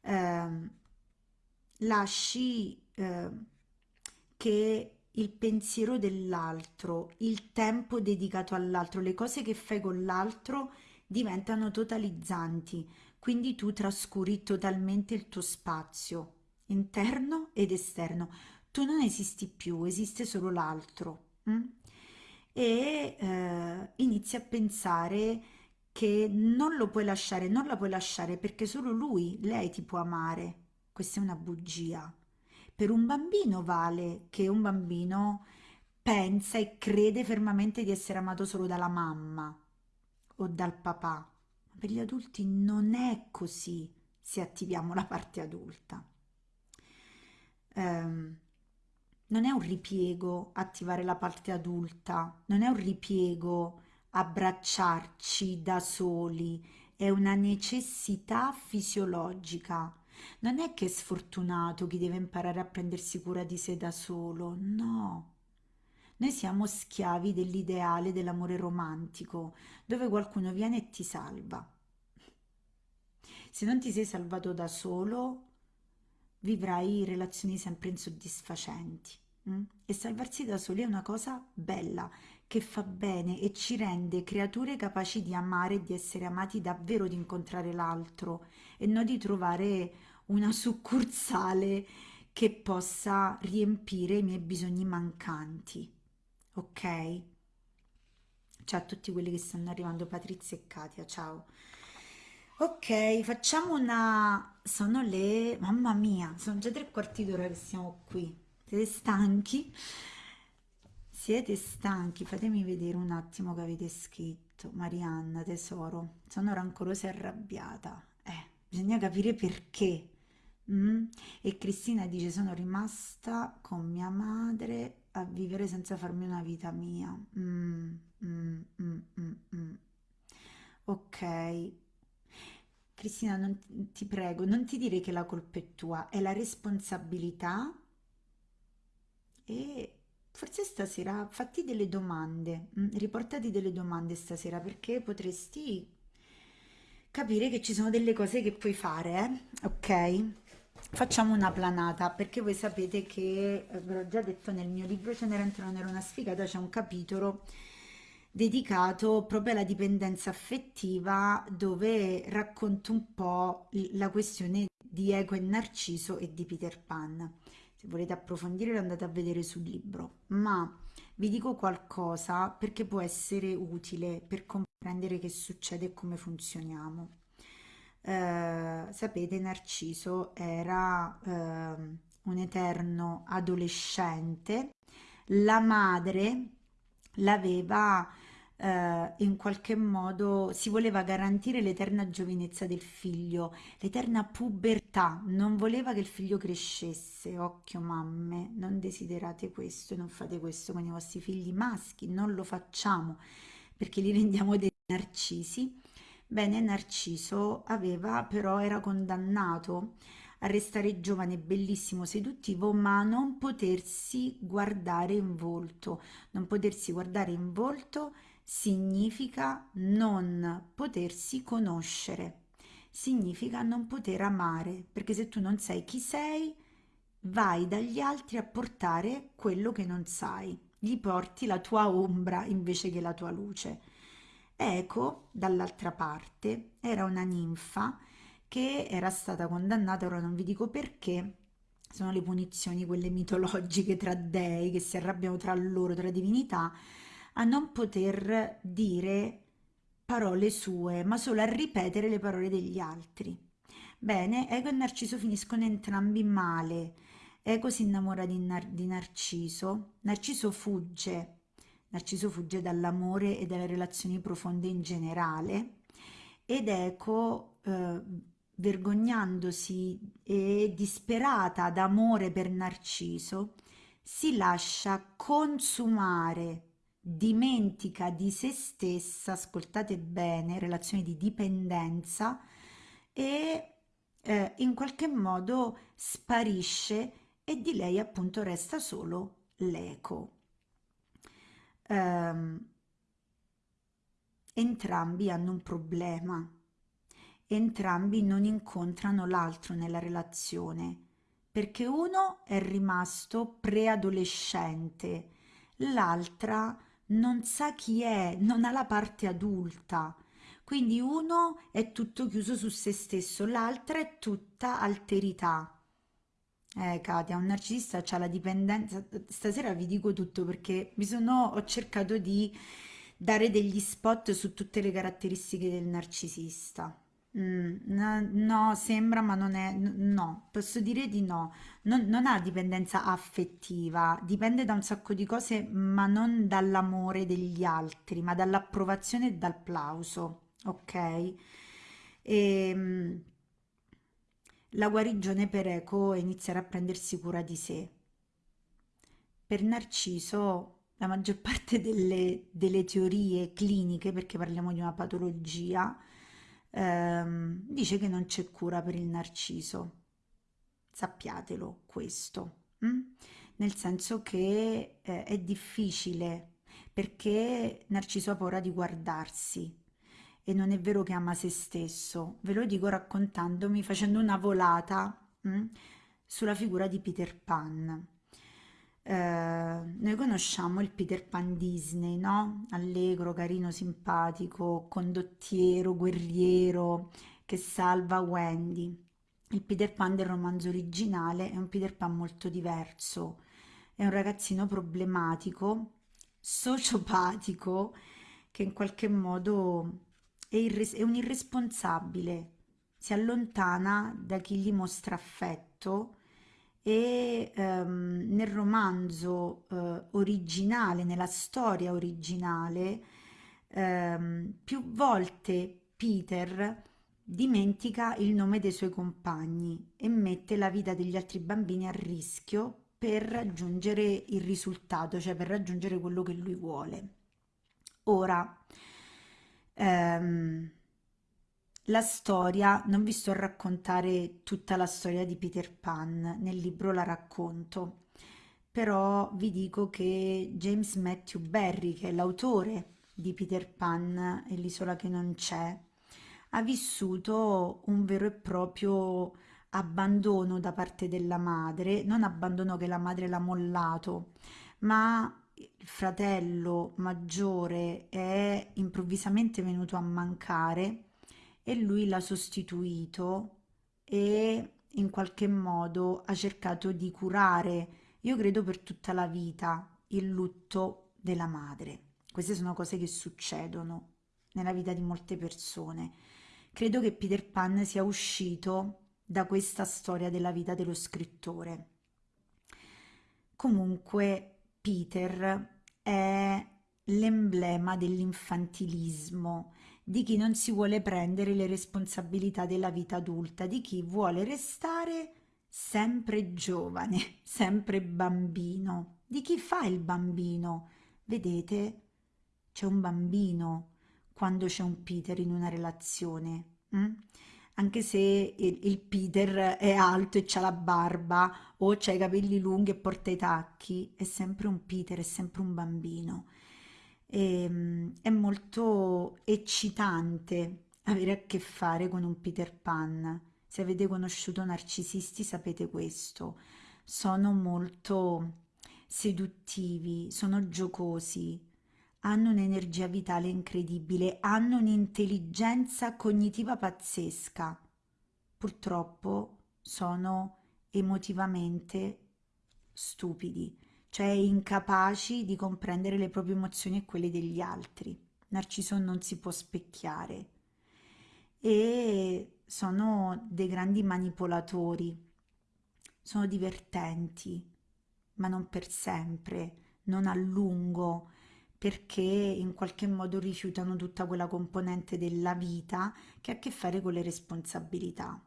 Eh, lasci eh, che il pensiero dell'altro, il tempo dedicato all'altro, le cose che fai con l'altro diventano totalizzanti, quindi tu trascuri totalmente il tuo spazio, interno ed esterno. Tu non esisti più, esiste solo l'altro. Mm? E eh, inizi a pensare che non lo puoi lasciare, non la puoi lasciare perché solo lui, lei ti può amare. Questa è una bugia. Per un bambino vale che un bambino pensa e crede fermamente di essere amato solo dalla mamma o dal papà. Per gli adulti non è così se attiviamo la parte adulta ehm, non è un ripiego attivare la parte adulta, non è un ripiego abbracciarci da soli, è una necessità fisiologica. Non è che è sfortunato chi deve imparare a prendersi cura di sé da solo, no. Noi siamo schiavi dell'ideale dell'amore romantico, dove qualcuno viene e ti salva. Se non ti sei salvato da solo, vivrai relazioni sempre insoddisfacenti. Mm? E salvarsi da soli è una cosa bella che fa bene e ci rende creature capaci di amare e di essere amati davvero, di incontrare l'altro e non di trovare una succursale che possa riempire i miei bisogni mancanti. Ok? Ciao a tutti quelli che stanno arrivando, Patrizia e Katia, ciao. Ok, facciamo una... Sono le... Mamma mia, sono già tre quarti d'ora che siamo qui. Siete stanchi? Siete stanchi? Fatemi vedere un attimo che avete scritto. Marianna, tesoro, sono rancorosa e arrabbiata. Eh, bisogna capire perché. Mm? E Cristina dice, sono rimasta con mia madre a vivere senza farmi una vita mia. Mm, mm, mm, mm, mm. Ok. Cristina, non, ti prego, non ti dire che la colpa è tua, è la responsabilità e forse stasera fatti delle domande, mm, riportati delle domande stasera perché potresti capire che ci sono delle cose che puoi fare, eh? ok? Facciamo una planata perché voi sapete che, eh, ve l'ho già detto nel mio libro Cenerentola non era una sfigata, c'è un capitolo dedicato proprio alla dipendenza affettiva dove racconto un po' la questione di Ego e Narciso e di Peter Pan. Se volete approfondire andate a vedere sul libro, ma vi dico qualcosa perché può essere utile per comprendere che succede e come funzioniamo. Eh, sapete, Narciso era eh, un eterno adolescente, la madre l'aveva eh, in qualche modo si voleva garantire l'eterna giovinezza del figlio, l'eterna pubertà, non voleva che il figlio crescesse. Occhio mamme, non desiderate questo e non fate questo con i vostri figli maschi, non lo facciamo perché li rendiamo dei narcisi. Bene, Narciso aveva però era condannato a restare giovane, bellissimo, seduttivo, ma non potersi guardare in volto. Non potersi guardare in volto significa non potersi conoscere, significa non poter amare, perché se tu non sai chi sei, vai dagli altri a portare quello che non sai, gli porti la tua ombra invece che la tua luce. Eco, dall'altra parte, era una ninfa che era stata condannata, ora non vi dico perché, sono le punizioni, quelle mitologiche tra dei che si arrabbiano tra loro, tra divinità, a non poter dire parole sue, ma solo a ripetere le parole degli altri. Bene, Ego e Narciso finiscono entrambi male. Ego si innamora di, Nar di Narciso, Narciso fugge, Narciso fugge dall'amore e dalle relazioni profonde in generale ed Eco, eh, vergognandosi e disperata d'amore per Narciso, si lascia consumare dimentica di se stessa, ascoltate bene, relazione di dipendenza e eh, in qualche modo sparisce e di lei appunto resta solo l'eco. Um, entrambi hanno un problema, entrambi non incontrano l'altro nella relazione perché uno è rimasto preadolescente, l'altra non sa chi è, non ha la parte adulta. Quindi uno è tutto chiuso su se stesso, l'altra è tutta alterità. Eh, Katia, un narcisista ha la dipendenza. Stasera vi dico tutto perché mi sono, ho cercato di dare degli spot su tutte le caratteristiche del narcisista. Mm, no, sembra, ma non è, no, posso dire di no. Non, non ha dipendenza affettiva, dipende da un sacco di cose, ma non dall'amore degli altri, ma dall'approvazione e dal plauso, ok? E, ehm, la guarigione per Eco è iniziare a prendersi cura di sé. Per Narciso la maggior parte delle, delle teorie cliniche, perché parliamo di una patologia, ehm, dice che non c'è cura per il narciso. Sappiatelo questo, hm? nel senso che eh, è difficile perché Narciso ha paura di guardarsi e non è vero che ama se stesso, ve lo dico raccontandomi, facendo una volata hm? sulla figura di Peter Pan. Eh, noi conosciamo il Peter Pan Disney, no? Allegro, carino, simpatico, condottiero, guerriero, che salva Wendy. Il Peter Pan del romanzo originale è un Peter Pan molto diverso, è un ragazzino problematico, sociopatico, che in qualche modo è, è un irresponsabile, si allontana da chi gli mostra affetto e ehm, nel romanzo eh, originale, nella storia originale, ehm, più volte Peter dimentica il nome dei suoi compagni e mette la vita degli altri bambini a rischio per raggiungere il risultato, cioè per raggiungere quello che lui vuole. Ora, ehm, la storia, non vi sto a raccontare tutta la storia di Peter Pan, nel libro la racconto, però vi dico che James Matthew Barry, che è l'autore di Peter Pan e l'isola che non c'è, ha vissuto un vero e proprio abbandono da parte della madre, non abbandono che la madre l'ha mollato, ma il fratello maggiore è improvvisamente venuto a mancare e lui l'ha sostituito e in qualche modo ha cercato di curare, io credo per tutta la vita, il lutto della madre. Queste sono cose che succedono nella vita di molte persone. Credo che Peter Pan sia uscito da questa storia della vita dello scrittore. Comunque Peter è l'emblema dell'infantilismo, di chi non si vuole prendere le responsabilità della vita adulta, di chi vuole restare sempre giovane, sempre bambino, di chi fa il bambino. Vedete, c'è un bambino quando c'è un Peter in una relazione. Hm? Anche se il, il, Peter è alto e ha la barba o ha i capelli lunghi e porta i tacchi, è sempre un Peter, è sempre un bambino e, ehm, è molto eccitante avere a che fare con un Peter Pan. Se avete conosciuto narcisisti sapete questo. Sono molto seduttivi, sono giocosi, hanno un'energia vitale incredibile, hanno un'intelligenza cognitiva pazzesca. Purtroppo sono emotivamente stupidi cioè incapaci di comprendere le proprie emozioni e quelle degli altri. Narciso non si può specchiare e sono dei grandi manipolatori, sono divertenti, ma non per sempre, non a lungo, perché in qualche modo rifiutano tutta quella componente della vita che ha a che fare con le responsabilità.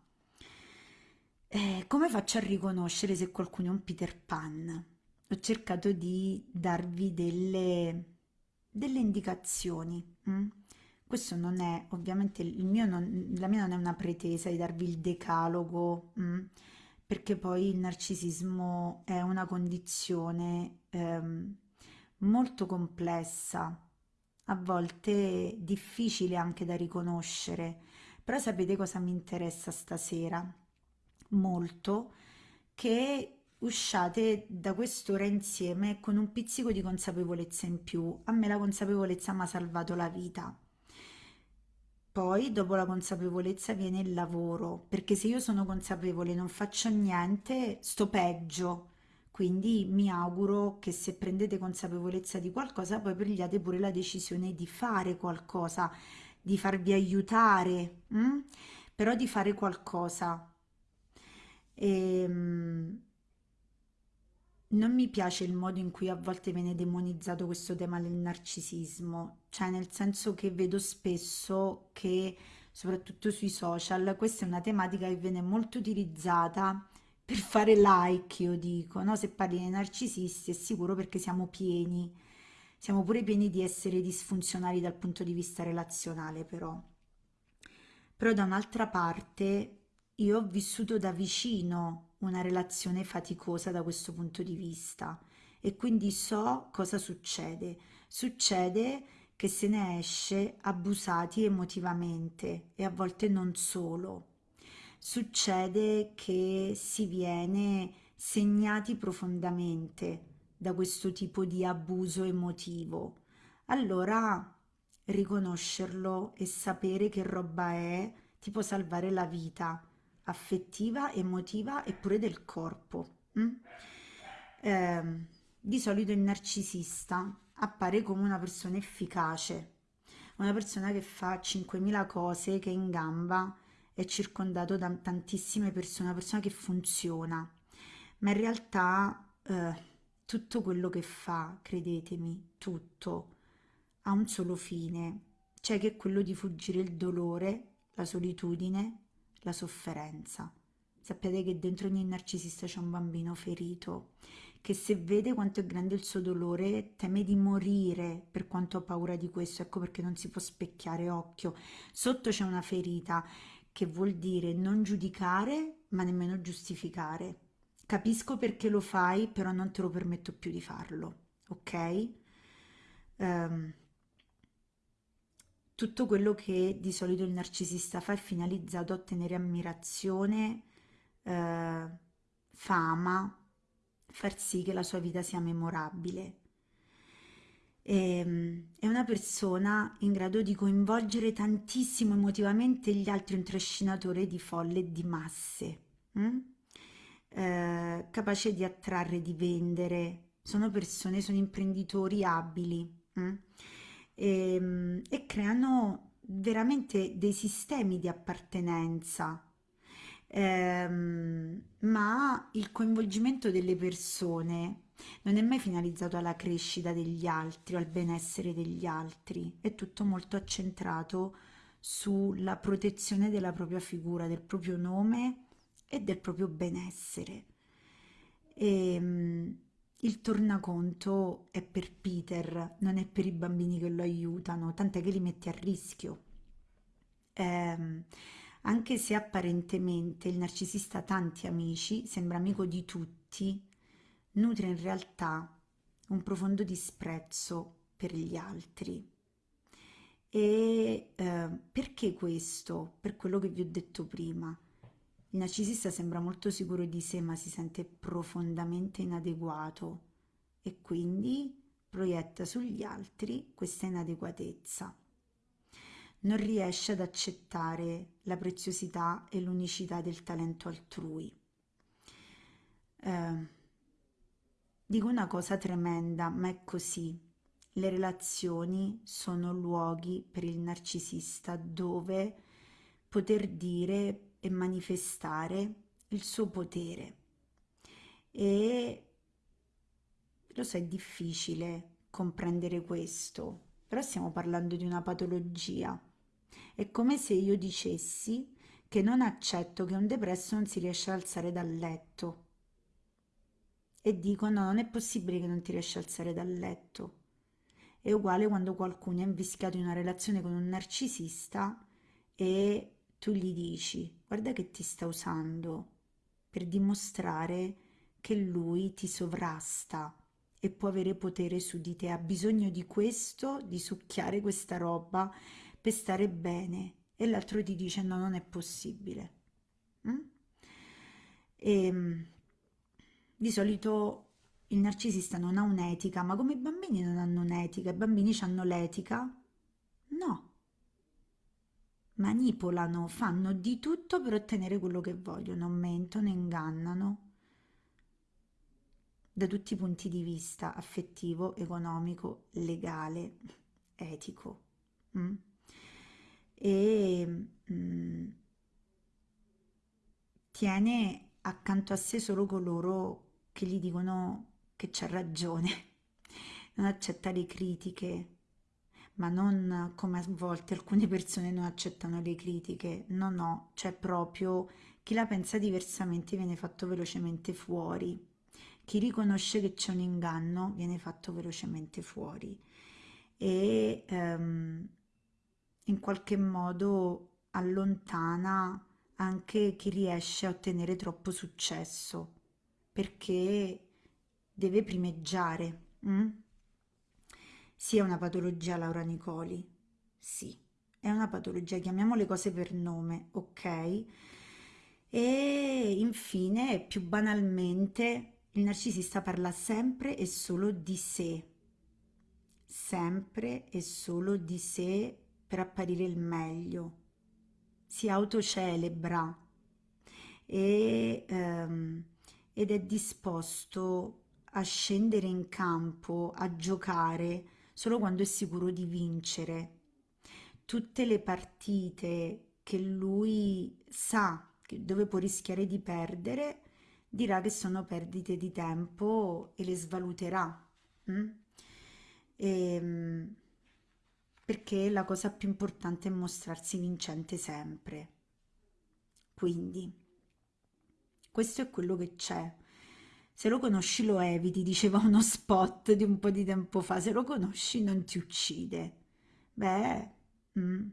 Eh, come faccio a riconoscere se qualcuno è un Peter Pan? Ho cercato di darvi delle, delle indicazioni. Mm? Questo non è, ovviamente, il mio non, la mia non è una pretesa di darvi il decalogo, mm? perché poi il narcisismo è una condizione ehm, molto complessa, a volte difficile anche da riconoscere. Però sapete cosa mi interessa stasera? Molto che usciate da quest'ora insieme con un pizzico di consapevolezza in più. A me la consapevolezza mi ha salvato la vita. Poi, dopo la consapevolezza, viene il lavoro, perché se io sono consapevole e non faccio niente, sto peggio. Quindi mi auguro che se prendete consapevolezza di qualcosa, poi prendiate pure la decisione di fare qualcosa, di farvi aiutare, hm? però di fare qualcosa. E, ehm, non mi piace il modo in cui a volte viene demonizzato questo tema del narcisismo, cioè nel senso che vedo spesso che, soprattutto sui social, questa è una tematica che viene molto utilizzata per fare like, io dico, no? Se parli di narcisisti è sicuro perché siamo pieni, siamo pure pieni di essere disfunzionali dal punto di vista relazionale, però. Però da un'altra parte io ho vissuto da vicino una relazione faticosa da questo punto di vista e quindi so cosa succede. Succede che se ne esce abusati emotivamente e a volte non solo. Succede che si viene segnati profondamente da questo tipo di abuso emotivo, allora riconoscerlo e sapere che roba è ti può salvare la vita affettiva, emotiva e pure del corpo. Mm? Eh, di solito il narcisista appare come una persona efficace, una persona che fa 5.000 cose, che è in gamba, è circondato da tantissime persone, una persona che funziona, ma in realtà eh, tutto quello che fa, credetemi, tutto, ha un solo fine, cioè che è quello di fuggire il dolore, la solitudine, la sofferenza. Sappiate che dentro ogni narcisista c'è un bambino ferito che se vede quanto è grande il suo dolore teme di morire per quanto ha paura di questo, ecco perché non si può specchiare occhio. Sotto c'è una ferita che vuol dire non giudicare ma nemmeno giustificare. Capisco perché lo fai, però non te lo permetto più di farlo, ok? Um, tutto quello che di solito il narcisista fa è finalizzato a ottenere ammirazione, eh, fama, far sì che la sua vita sia memorabile. E, ehm, è una persona in grado di coinvolgere tantissimo emotivamente gli altri, un trascinatore di folle e di masse, hm? eh, capace di attrarre, di vendere. Sono persone, sono imprenditori abili hm? E, e creano veramente dei sistemi di appartenenza ehm, ma il coinvolgimento delle persone non è mai finalizzato alla crescita degli altri o al benessere degli altri, è tutto molto accentrato sulla protezione della propria figura, del proprio nome e del proprio benessere. Ehm, il tornaconto è per Peter, non è per i bambini che lo aiutano, tant'è che li mette a rischio. Eh, anche se apparentemente il narcisista ha tanti amici, sembra amico di tutti, nutre in realtà un profondo disprezzo per gli altri. E eh, perché questo? Per quello che vi ho detto prima. Il narcisista sembra molto sicuro di sé, ma si sente profondamente inadeguato e quindi proietta sugli altri questa inadeguatezza non riesce ad accettare la preziosità e l'unicità del talento altrui. Eh, dico una cosa tremenda, ma è così. Le relazioni sono luoghi per il narcisista dove poter dire e manifestare il suo potere. E lo so, è difficile comprendere questo, però stiamo parlando di una patologia è come se io dicessi che non accetto che un depresso non si riesce ad alzare dal letto. E dico no, non è possibile che non ti riesci ad alzare dal letto. È uguale quando qualcuno è invischiato in una relazione con un narcisista e tu gli dici guarda che ti sta usando per dimostrare che lui ti sovrasta e può avere potere su di te, ha bisogno di questo, di succhiare questa roba per stare bene e l'altro ti dice no, non è possibile. Mm? E, ehm, di solito il narcisista non ha un'etica, ma come i bambini non hanno un'etica, i bambini hanno l'etica? No. Manipolano, fanno di tutto per ottenere quello che vogliono, mentono, ingannano da tutti i punti di vista affettivo, economico, legale, etico. Mm? e mm, tiene accanto a sé solo coloro che gli dicono che c'è ragione, non accetta le critiche, ma non come a volte alcune persone non accettano le critiche, no no, c'è proprio chi la pensa diversamente viene fatto velocemente fuori, chi riconosce che c'è un inganno viene fatto velocemente fuori e um, in qualche modo allontana anche chi riesce a ottenere troppo successo perché deve primeggiare. Mm? Sì, è una patologia, Laura Nicoli. Sì, è una patologia, chiamiamo le cose per nome, ok? E infine, più banalmente, il narcisista parla sempre e solo di sé, sempre e solo di sé per apparire il meglio, si autocelebra e, ehm, ed è disposto a scendere in campo, a giocare solo quando è sicuro di vincere. Tutte le partite che lui sa dove può rischiare di perdere, dirà che sono perdite di tempo e le svaluterà. Mm? E, ehm, perché la cosa più importante è mostrarsi vincente sempre. Quindi, questo è quello che c'è. Se lo conosci lo eviti, diceva uno spot di un po' di tempo fa, se lo conosci non ti uccide. Beh, mm,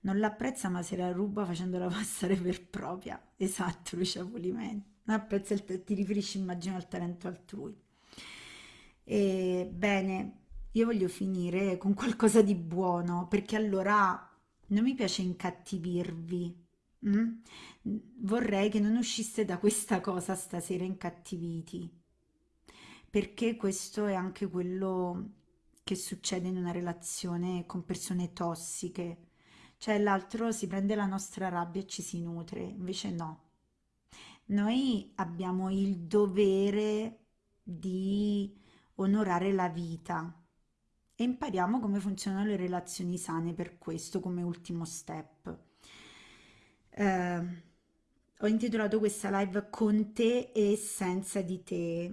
non l'apprezza ma se la ruba facendola passare per propria. Esatto, Lucia Polimenti. Non apprezza il, ti riferisci immagino al talento altrui. E, bene, io voglio finire con qualcosa di buono, perché allora non mi piace incattivirvi. Mm? Vorrei che non usciste da questa cosa stasera incattiviti, perché questo è anche quello che succede in una relazione con persone tossiche. Cioè l'altro si prende la nostra rabbia e ci si nutre, invece no. Noi abbiamo il dovere di onorare la vita e impariamo come funzionano le relazioni sane per questo come ultimo step. Eh, ho intitolato questa live con te e senza di te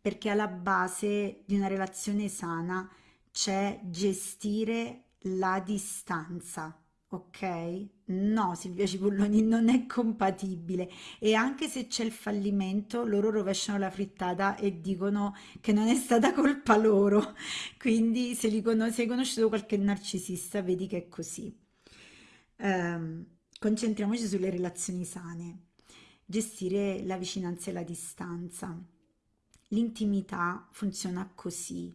perché alla base di una relazione sana c'è gestire la distanza ok? No, Silvia Cipolloni non è compatibile e anche se c'è il fallimento loro rovesciano la frittata e dicono che non è stata colpa loro, quindi se, li con- hai conosciuto qualche narcisista vedi che è così. Um, concentriamoci sulle relazioni sane, gestire la vicinanza e la distanza. L'intimità funziona così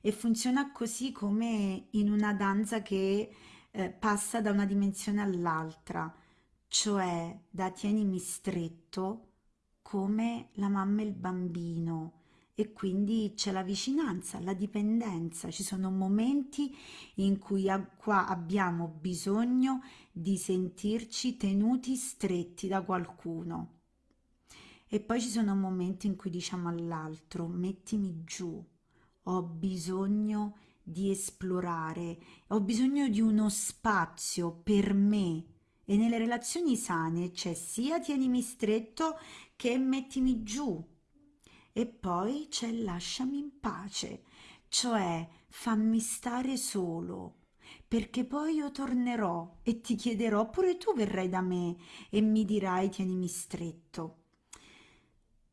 e funziona così come in una danza che eh, passa da una dimensione all'altra, cioè da tienimi stretto come la mamma e il bambino e quindi c'è la vicinanza, la dipendenza, ci sono momenti in cui qua abbiamo bisogno di sentirci tenuti stretti da qualcuno. E poi ci sono momenti in cui diciamo all'altro mettimi giù, ho bisogno di esplorare, ho bisogno di uno spazio per me. E nelle relazioni sane c'è sia tienimi stretto che mettimi giù e poi c'è lasciami in pace, cioè fammi stare solo perché poi io tornerò e ti chiederò, oppure tu verrai da me e mi dirai tienimi stretto.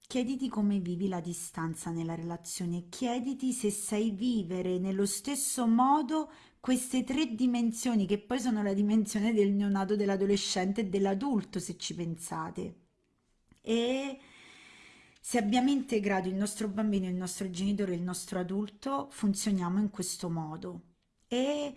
Chiediti come vivi la distanza nella relazione, chiediti se sai vivere nello stesso modo queste tre dimensioni che poi sono la dimensione del neonato, dell'adolescente e dell'adulto se ci pensate. E se abbiamo integrato il nostro bambino, il nostro genitore, il nostro adulto, funzioniamo in questo modo. E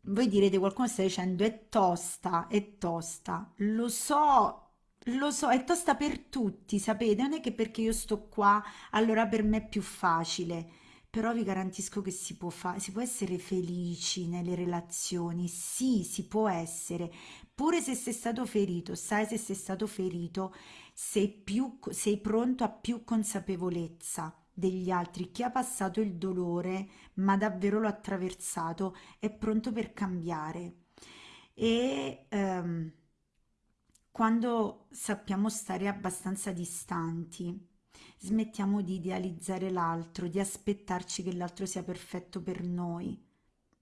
voi direte, qualcuno sta dicendo è tosta, è tosta. Lo so, lo so, è tosta per tutti, sapete? Non è che perché io sto qua, allora per me è più facile. Però vi garantisco che si può fare, si può essere felici nelle relazioni, sì, si può essere, pure se sei stato ferito, sai se sei stato ferito, sei, più, sei pronto a più consapevolezza degli altri, chi ha passato il dolore, ma davvero l'ha attraversato, è pronto per cambiare. E... Um, quando sappiamo stare abbastanza distanti, smettiamo di idealizzare l'altro, di aspettarci che l'altro sia perfetto per noi,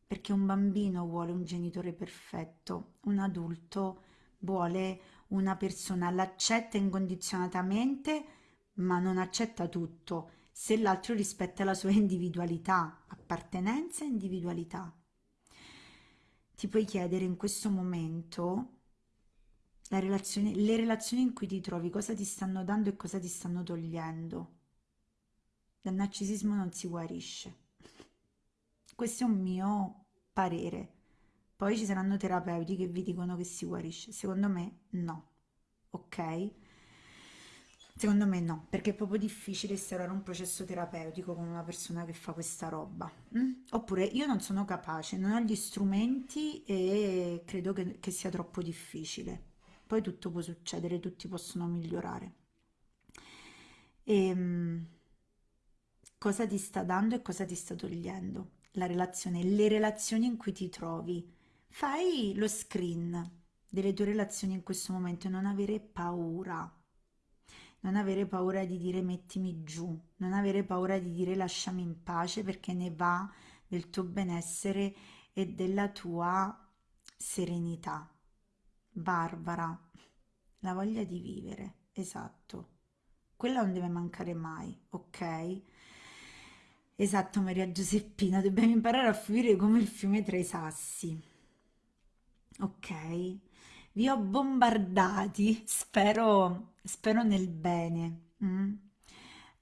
perché un bambino vuole un genitore perfetto, un adulto vuole una persona, l'accetta incondizionatamente, ma non accetta tutto, se l'altro rispetta la sua individualità, appartenenza e individualità. Ti puoi chiedere in questo momento la relazione, le relazioni in cui ti trovi, cosa ti stanno dando e cosa ti stanno togliendo. Dal narcisismo non si guarisce. Questo è un mio parere. Poi ci saranno terapeuti che vi dicono che si guarisce. Secondo me no. Ok? Secondo me no, perché è proprio difficile instaurare un processo terapeutico con una persona che fa questa roba. mm? Oppure io non sono capace, non ho gli strumenti e credo che, che sia troppo difficile. Poi tutto può succedere, tutti possono migliorare. E, cosa ti sta dando e cosa ti sta togliendo? La relazione, le relazioni in cui ti trovi. Fai lo screen delle tue relazioni in questo momento e non avere paura non avere paura di dire mettimi giù, non avere paura di dire lasciami in pace perché ne va del tuo benessere e della tua serenità. Barbara, la voglia di vivere, esatto. Quella non deve mancare mai, ok? Esatto, Maria Giuseppina, dobbiamo imparare a fluire come il fiume tra i sassi. Ok? Vi ho bombardati, spero, spero nel bene. mm?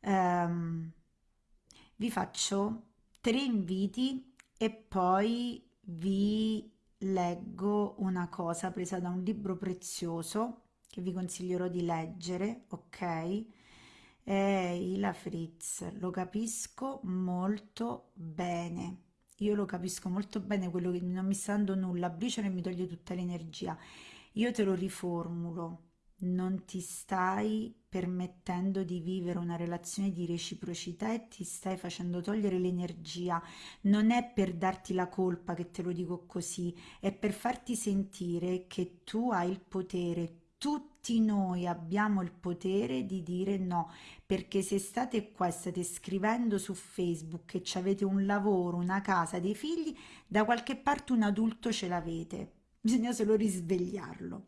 Ehm, vi faccio tre inviti e poi vi leggo una cosa presa da un libro prezioso che vi consiglierò di leggere, ok? È Ila Fritz, lo capisco molto bene. Io lo capisco molto bene, quello che non mi sta dando nulla, briciolo e mi toglie tutta l'energia. Io te lo riformulo, non ti stai permettendo di vivere una relazione di reciprocità e ti stai facendo togliere l'energia. Non è per darti la colpa che te lo dico così, è per farti sentire che tu hai il potere. Tutti noi abbiamo il potere di dire no, perché se state qua e state scrivendo su Facebook che avete un lavoro, una casa, dei figli, da qualche parte un adulto ce l'avete bisogna solo risvegliarlo.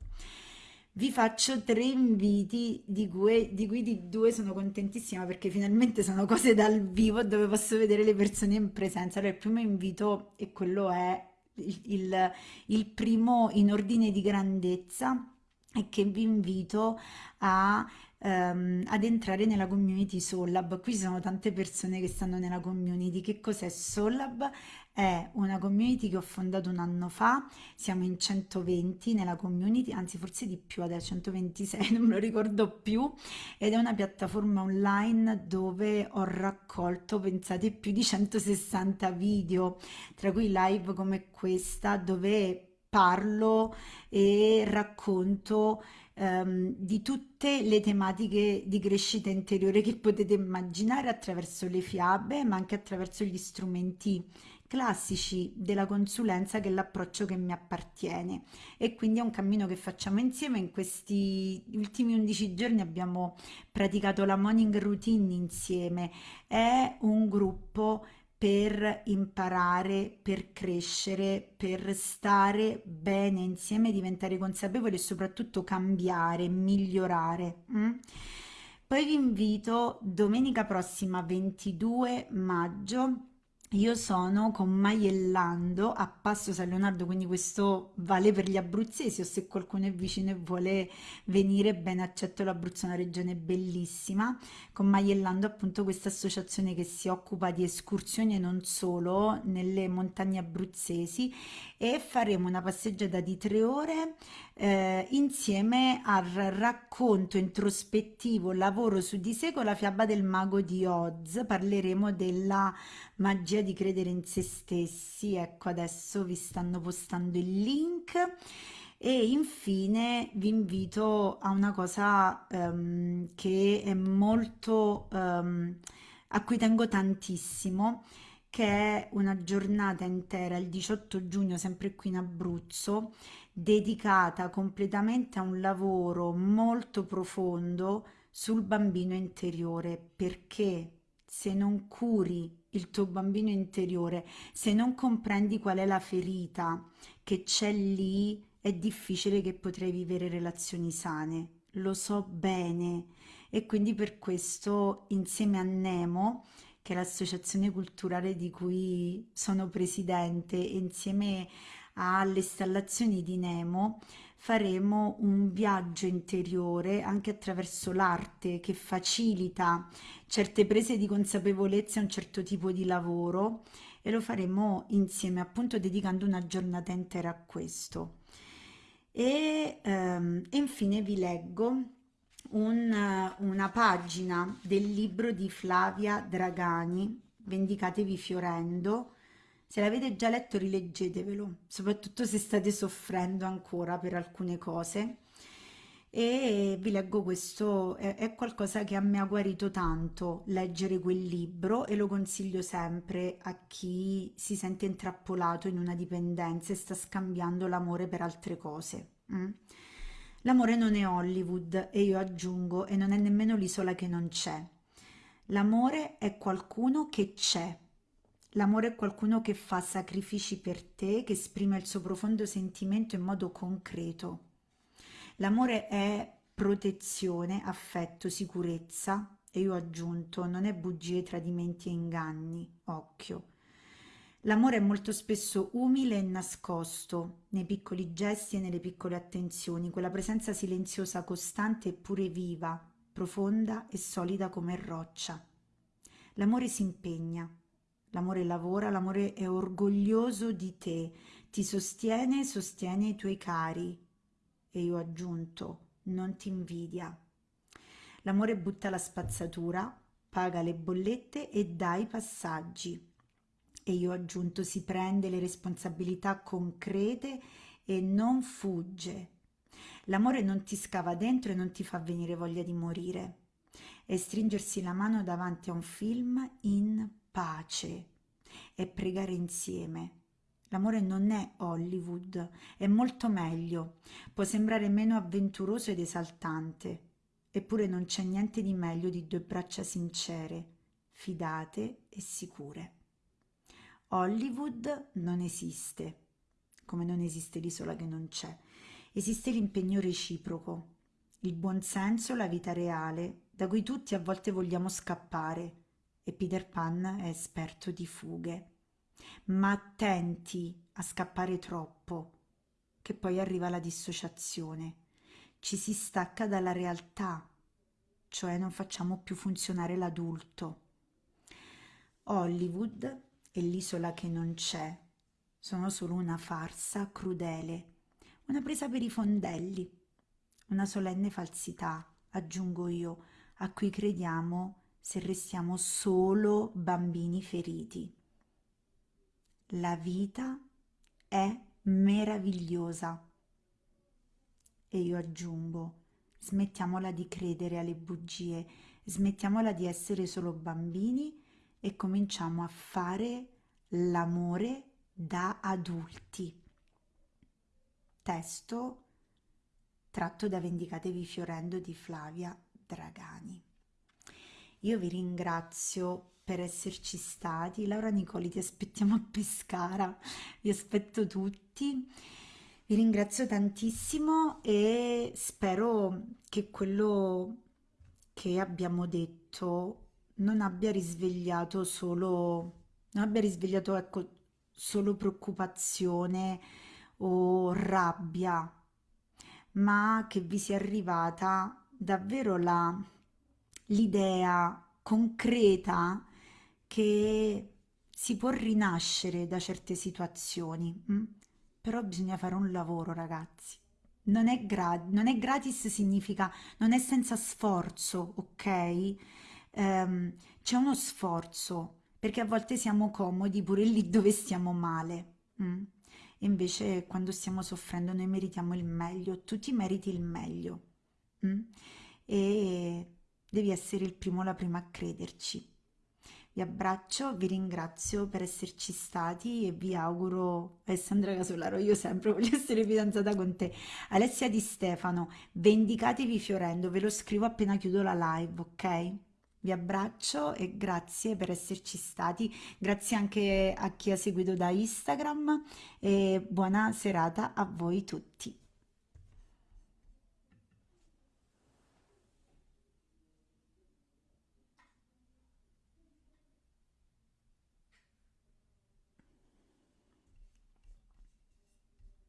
Vi faccio tre inviti di cui, di cui di due sono contentissima perché finalmente sono cose dal vivo dove posso vedere le persone in presenza. Allora, il primo invito e quello è il, il, il primo in ordine di grandezza e che vi invito a ehm, ad entrare nella community Sollab. Qui ci sono tante persone che stanno nella community. Che cos'è Sollab? È una community che ho fondato un anno fa, siamo in 120 nella community, anzi forse di più, adesso 126, non me lo ricordo più, ed è una piattaforma online dove ho raccolto, pensate, più di 160 video, tra cui live come questa, dove parlo e racconto ehm, di tutte le tematiche di crescita interiore che potete immaginare attraverso le fiabe, ma anche attraverso gli strumenti classici della consulenza che è l'approccio che mi appartiene. E quindi è un cammino che facciamo insieme. In questi ultimi 11 giorni abbiamo praticato la morning routine insieme. È un gruppo per imparare, per crescere, per stare bene insieme, diventare consapevoli e soprattutto cambiare, migliorare. Mm? Poi vi invito domenica prossima 22 maggio io sono con Maiellando a Passo San Leonardo, quindi questo vale per gli abruzzesi o se qualcuno è vicino e vuole venire, ben accetto l'Abruzzo, è una regione bellissima. Con Maiellando appunto questa associazione che si occupa di escursioni e non solo nelle montagne abruzzesi e faremo una passeggiata di tre ore eh, insieme al racconto introspettivo Lavoro su di sé con la fiaba del mago di Oz. Parleremo della magia di credere in se stessi. Ecco, adesso vi stanno postando il link. E infine vi invito a una cosa um, che è molto um, a cui tengo tantissimo, che è una giornata intera, il 18 giugno, sempre qui in Abruzzo, dedicata completamente a un lavoro molto profondo sul bambino interiore, perché se non curi il tuo bambino interiore, se non comprendi qual è la ferita che c'è lì, è difficile che potrai vivere relazioni sane. Lo so bene e quindi per questo insieme a Nemo, che è l'associazione culturale di cui sono presidente, insieme alle installazioni di Nemo faremo un viaggio interiore anche attraverso l'arte che facilita certe prese di consapevolezza a un certo tipo di lavoro e lo faremo insieme appunto dedicando una giornata intera a questo. E, ehm, infine vi leggo un, una pagina del libro di Flavia Dragani, Vendicatevi fiorendo. Se l'avete già letto rileggetevelo, soprattutto se state soffrendo ancora per alcune cose e vi leggo questo, è, è, qualcosa che a me ha guarito tanto leggere quel libro e lo consiglio sempre a chi si sente intrappolato in una dipendenza e sta scambiando l'amore per altre cose. Mm? L'amore non è Hollywood e io aggiungo e non è nemmeno l'isola che non c'è. L'amore è qualcuno che c'è. L'amore è qualcuno che fa sacrifici per te, che esprime il suo profondo sentimento in modo concreto. L'amore è protezione, affetto, sicurezza. E io ho aggiunto non è bugie, tradimenti e inganni, occhio. L'amore è molto spesso umile e nascosto, nei piccoli gesti e nelle piccole attenzioni, quella presenza silenziosa, costante eppure viva, profonda e solida come roccia. L'amore si impegna, l'amore lavora, l'amore è orgoglioso di te, ti sostiene, sostiene i tuoi cari, e io ho aggiunto non ti invidia. L'amore butta la spazzatura, paga le bollette e dà i passaggi. E io ho aggiunto si prende le responsabilità concrete e non fugge. L'amore non ti scava dentro e non ti fa venire voglia di morire. È stringersi la mano davanti a un film in pace e pregare insieme L'amore non è Hollywood, è molto meglio, può sembrare meno avventuroso ed esaltante, eppure non c'è niente di meglio di due braccia sincere, fidate e sicure. Hollywood non esiste, come non esiste l'isola che non c'è. Esiste l'impegno reciproco, il buonsenso, la vita reale, da cui tutti a volte vogliamo scappare, e Peter Pan è esperto di fughe ma attenti a scappare troppo, che poi arriva la dissociazione. Ci si stacca dalla realtà, cioè non facciamo più funzionare l'adulto. Hollywood e l'isola che non c'è sono solo una farsa crudele, una presa per i fondelli, una solenne falsità, aggiungo io, a cui crediamo se restiamo solo bambini feriti. La vita è meravigliosa. E io aggiungo, smettiamola di credere alle bugie, smettiamola di essere solo bambini e cominciamo a fare l'amore da adulti. Testo tratto da Vendicatevi fiorendo di Flavia Dragani. Io vi ringrazio per esserci stati. Laura Nicoli, ti aspettiamo a Pescara, vi aspetto tutti. Vi ringrazio tantissimo e spero che quello che abbiamo detto non abbia risvegliato solo, non abbia risvegliato ecco, solo preoccupazione o rabbia, ma che vi sia arrivata davvero l'idea concreta che si può rinascere da certe situazioni? Mm? però bisogna fare un lavoro ragazzi. Non è, non è, gratis significa non è senza sforzo, ok? Um, c'è uno sforzo perché a volte siamo comodi pure lì dove stiamo male. Mm? invece quando stiamo soffrendo noi meritiamo il meglio, tu ti meriti il meglio. Mm? E devi essere il primo, la prima a crederci. Vi abbraccio, vi ringrazio per esserci stati e vi auguro, Alessandra Casolaro, io sempre voglio essere fidanzata con te. Alessia Di Stefano, vendicatevi fiorendo, ve lo scrivo appena chiudo la live, ok? Vi abbraccio e grazie per esserci stati, grazie anche a chi ha seguito da Instagram e buona serata a voi tutti.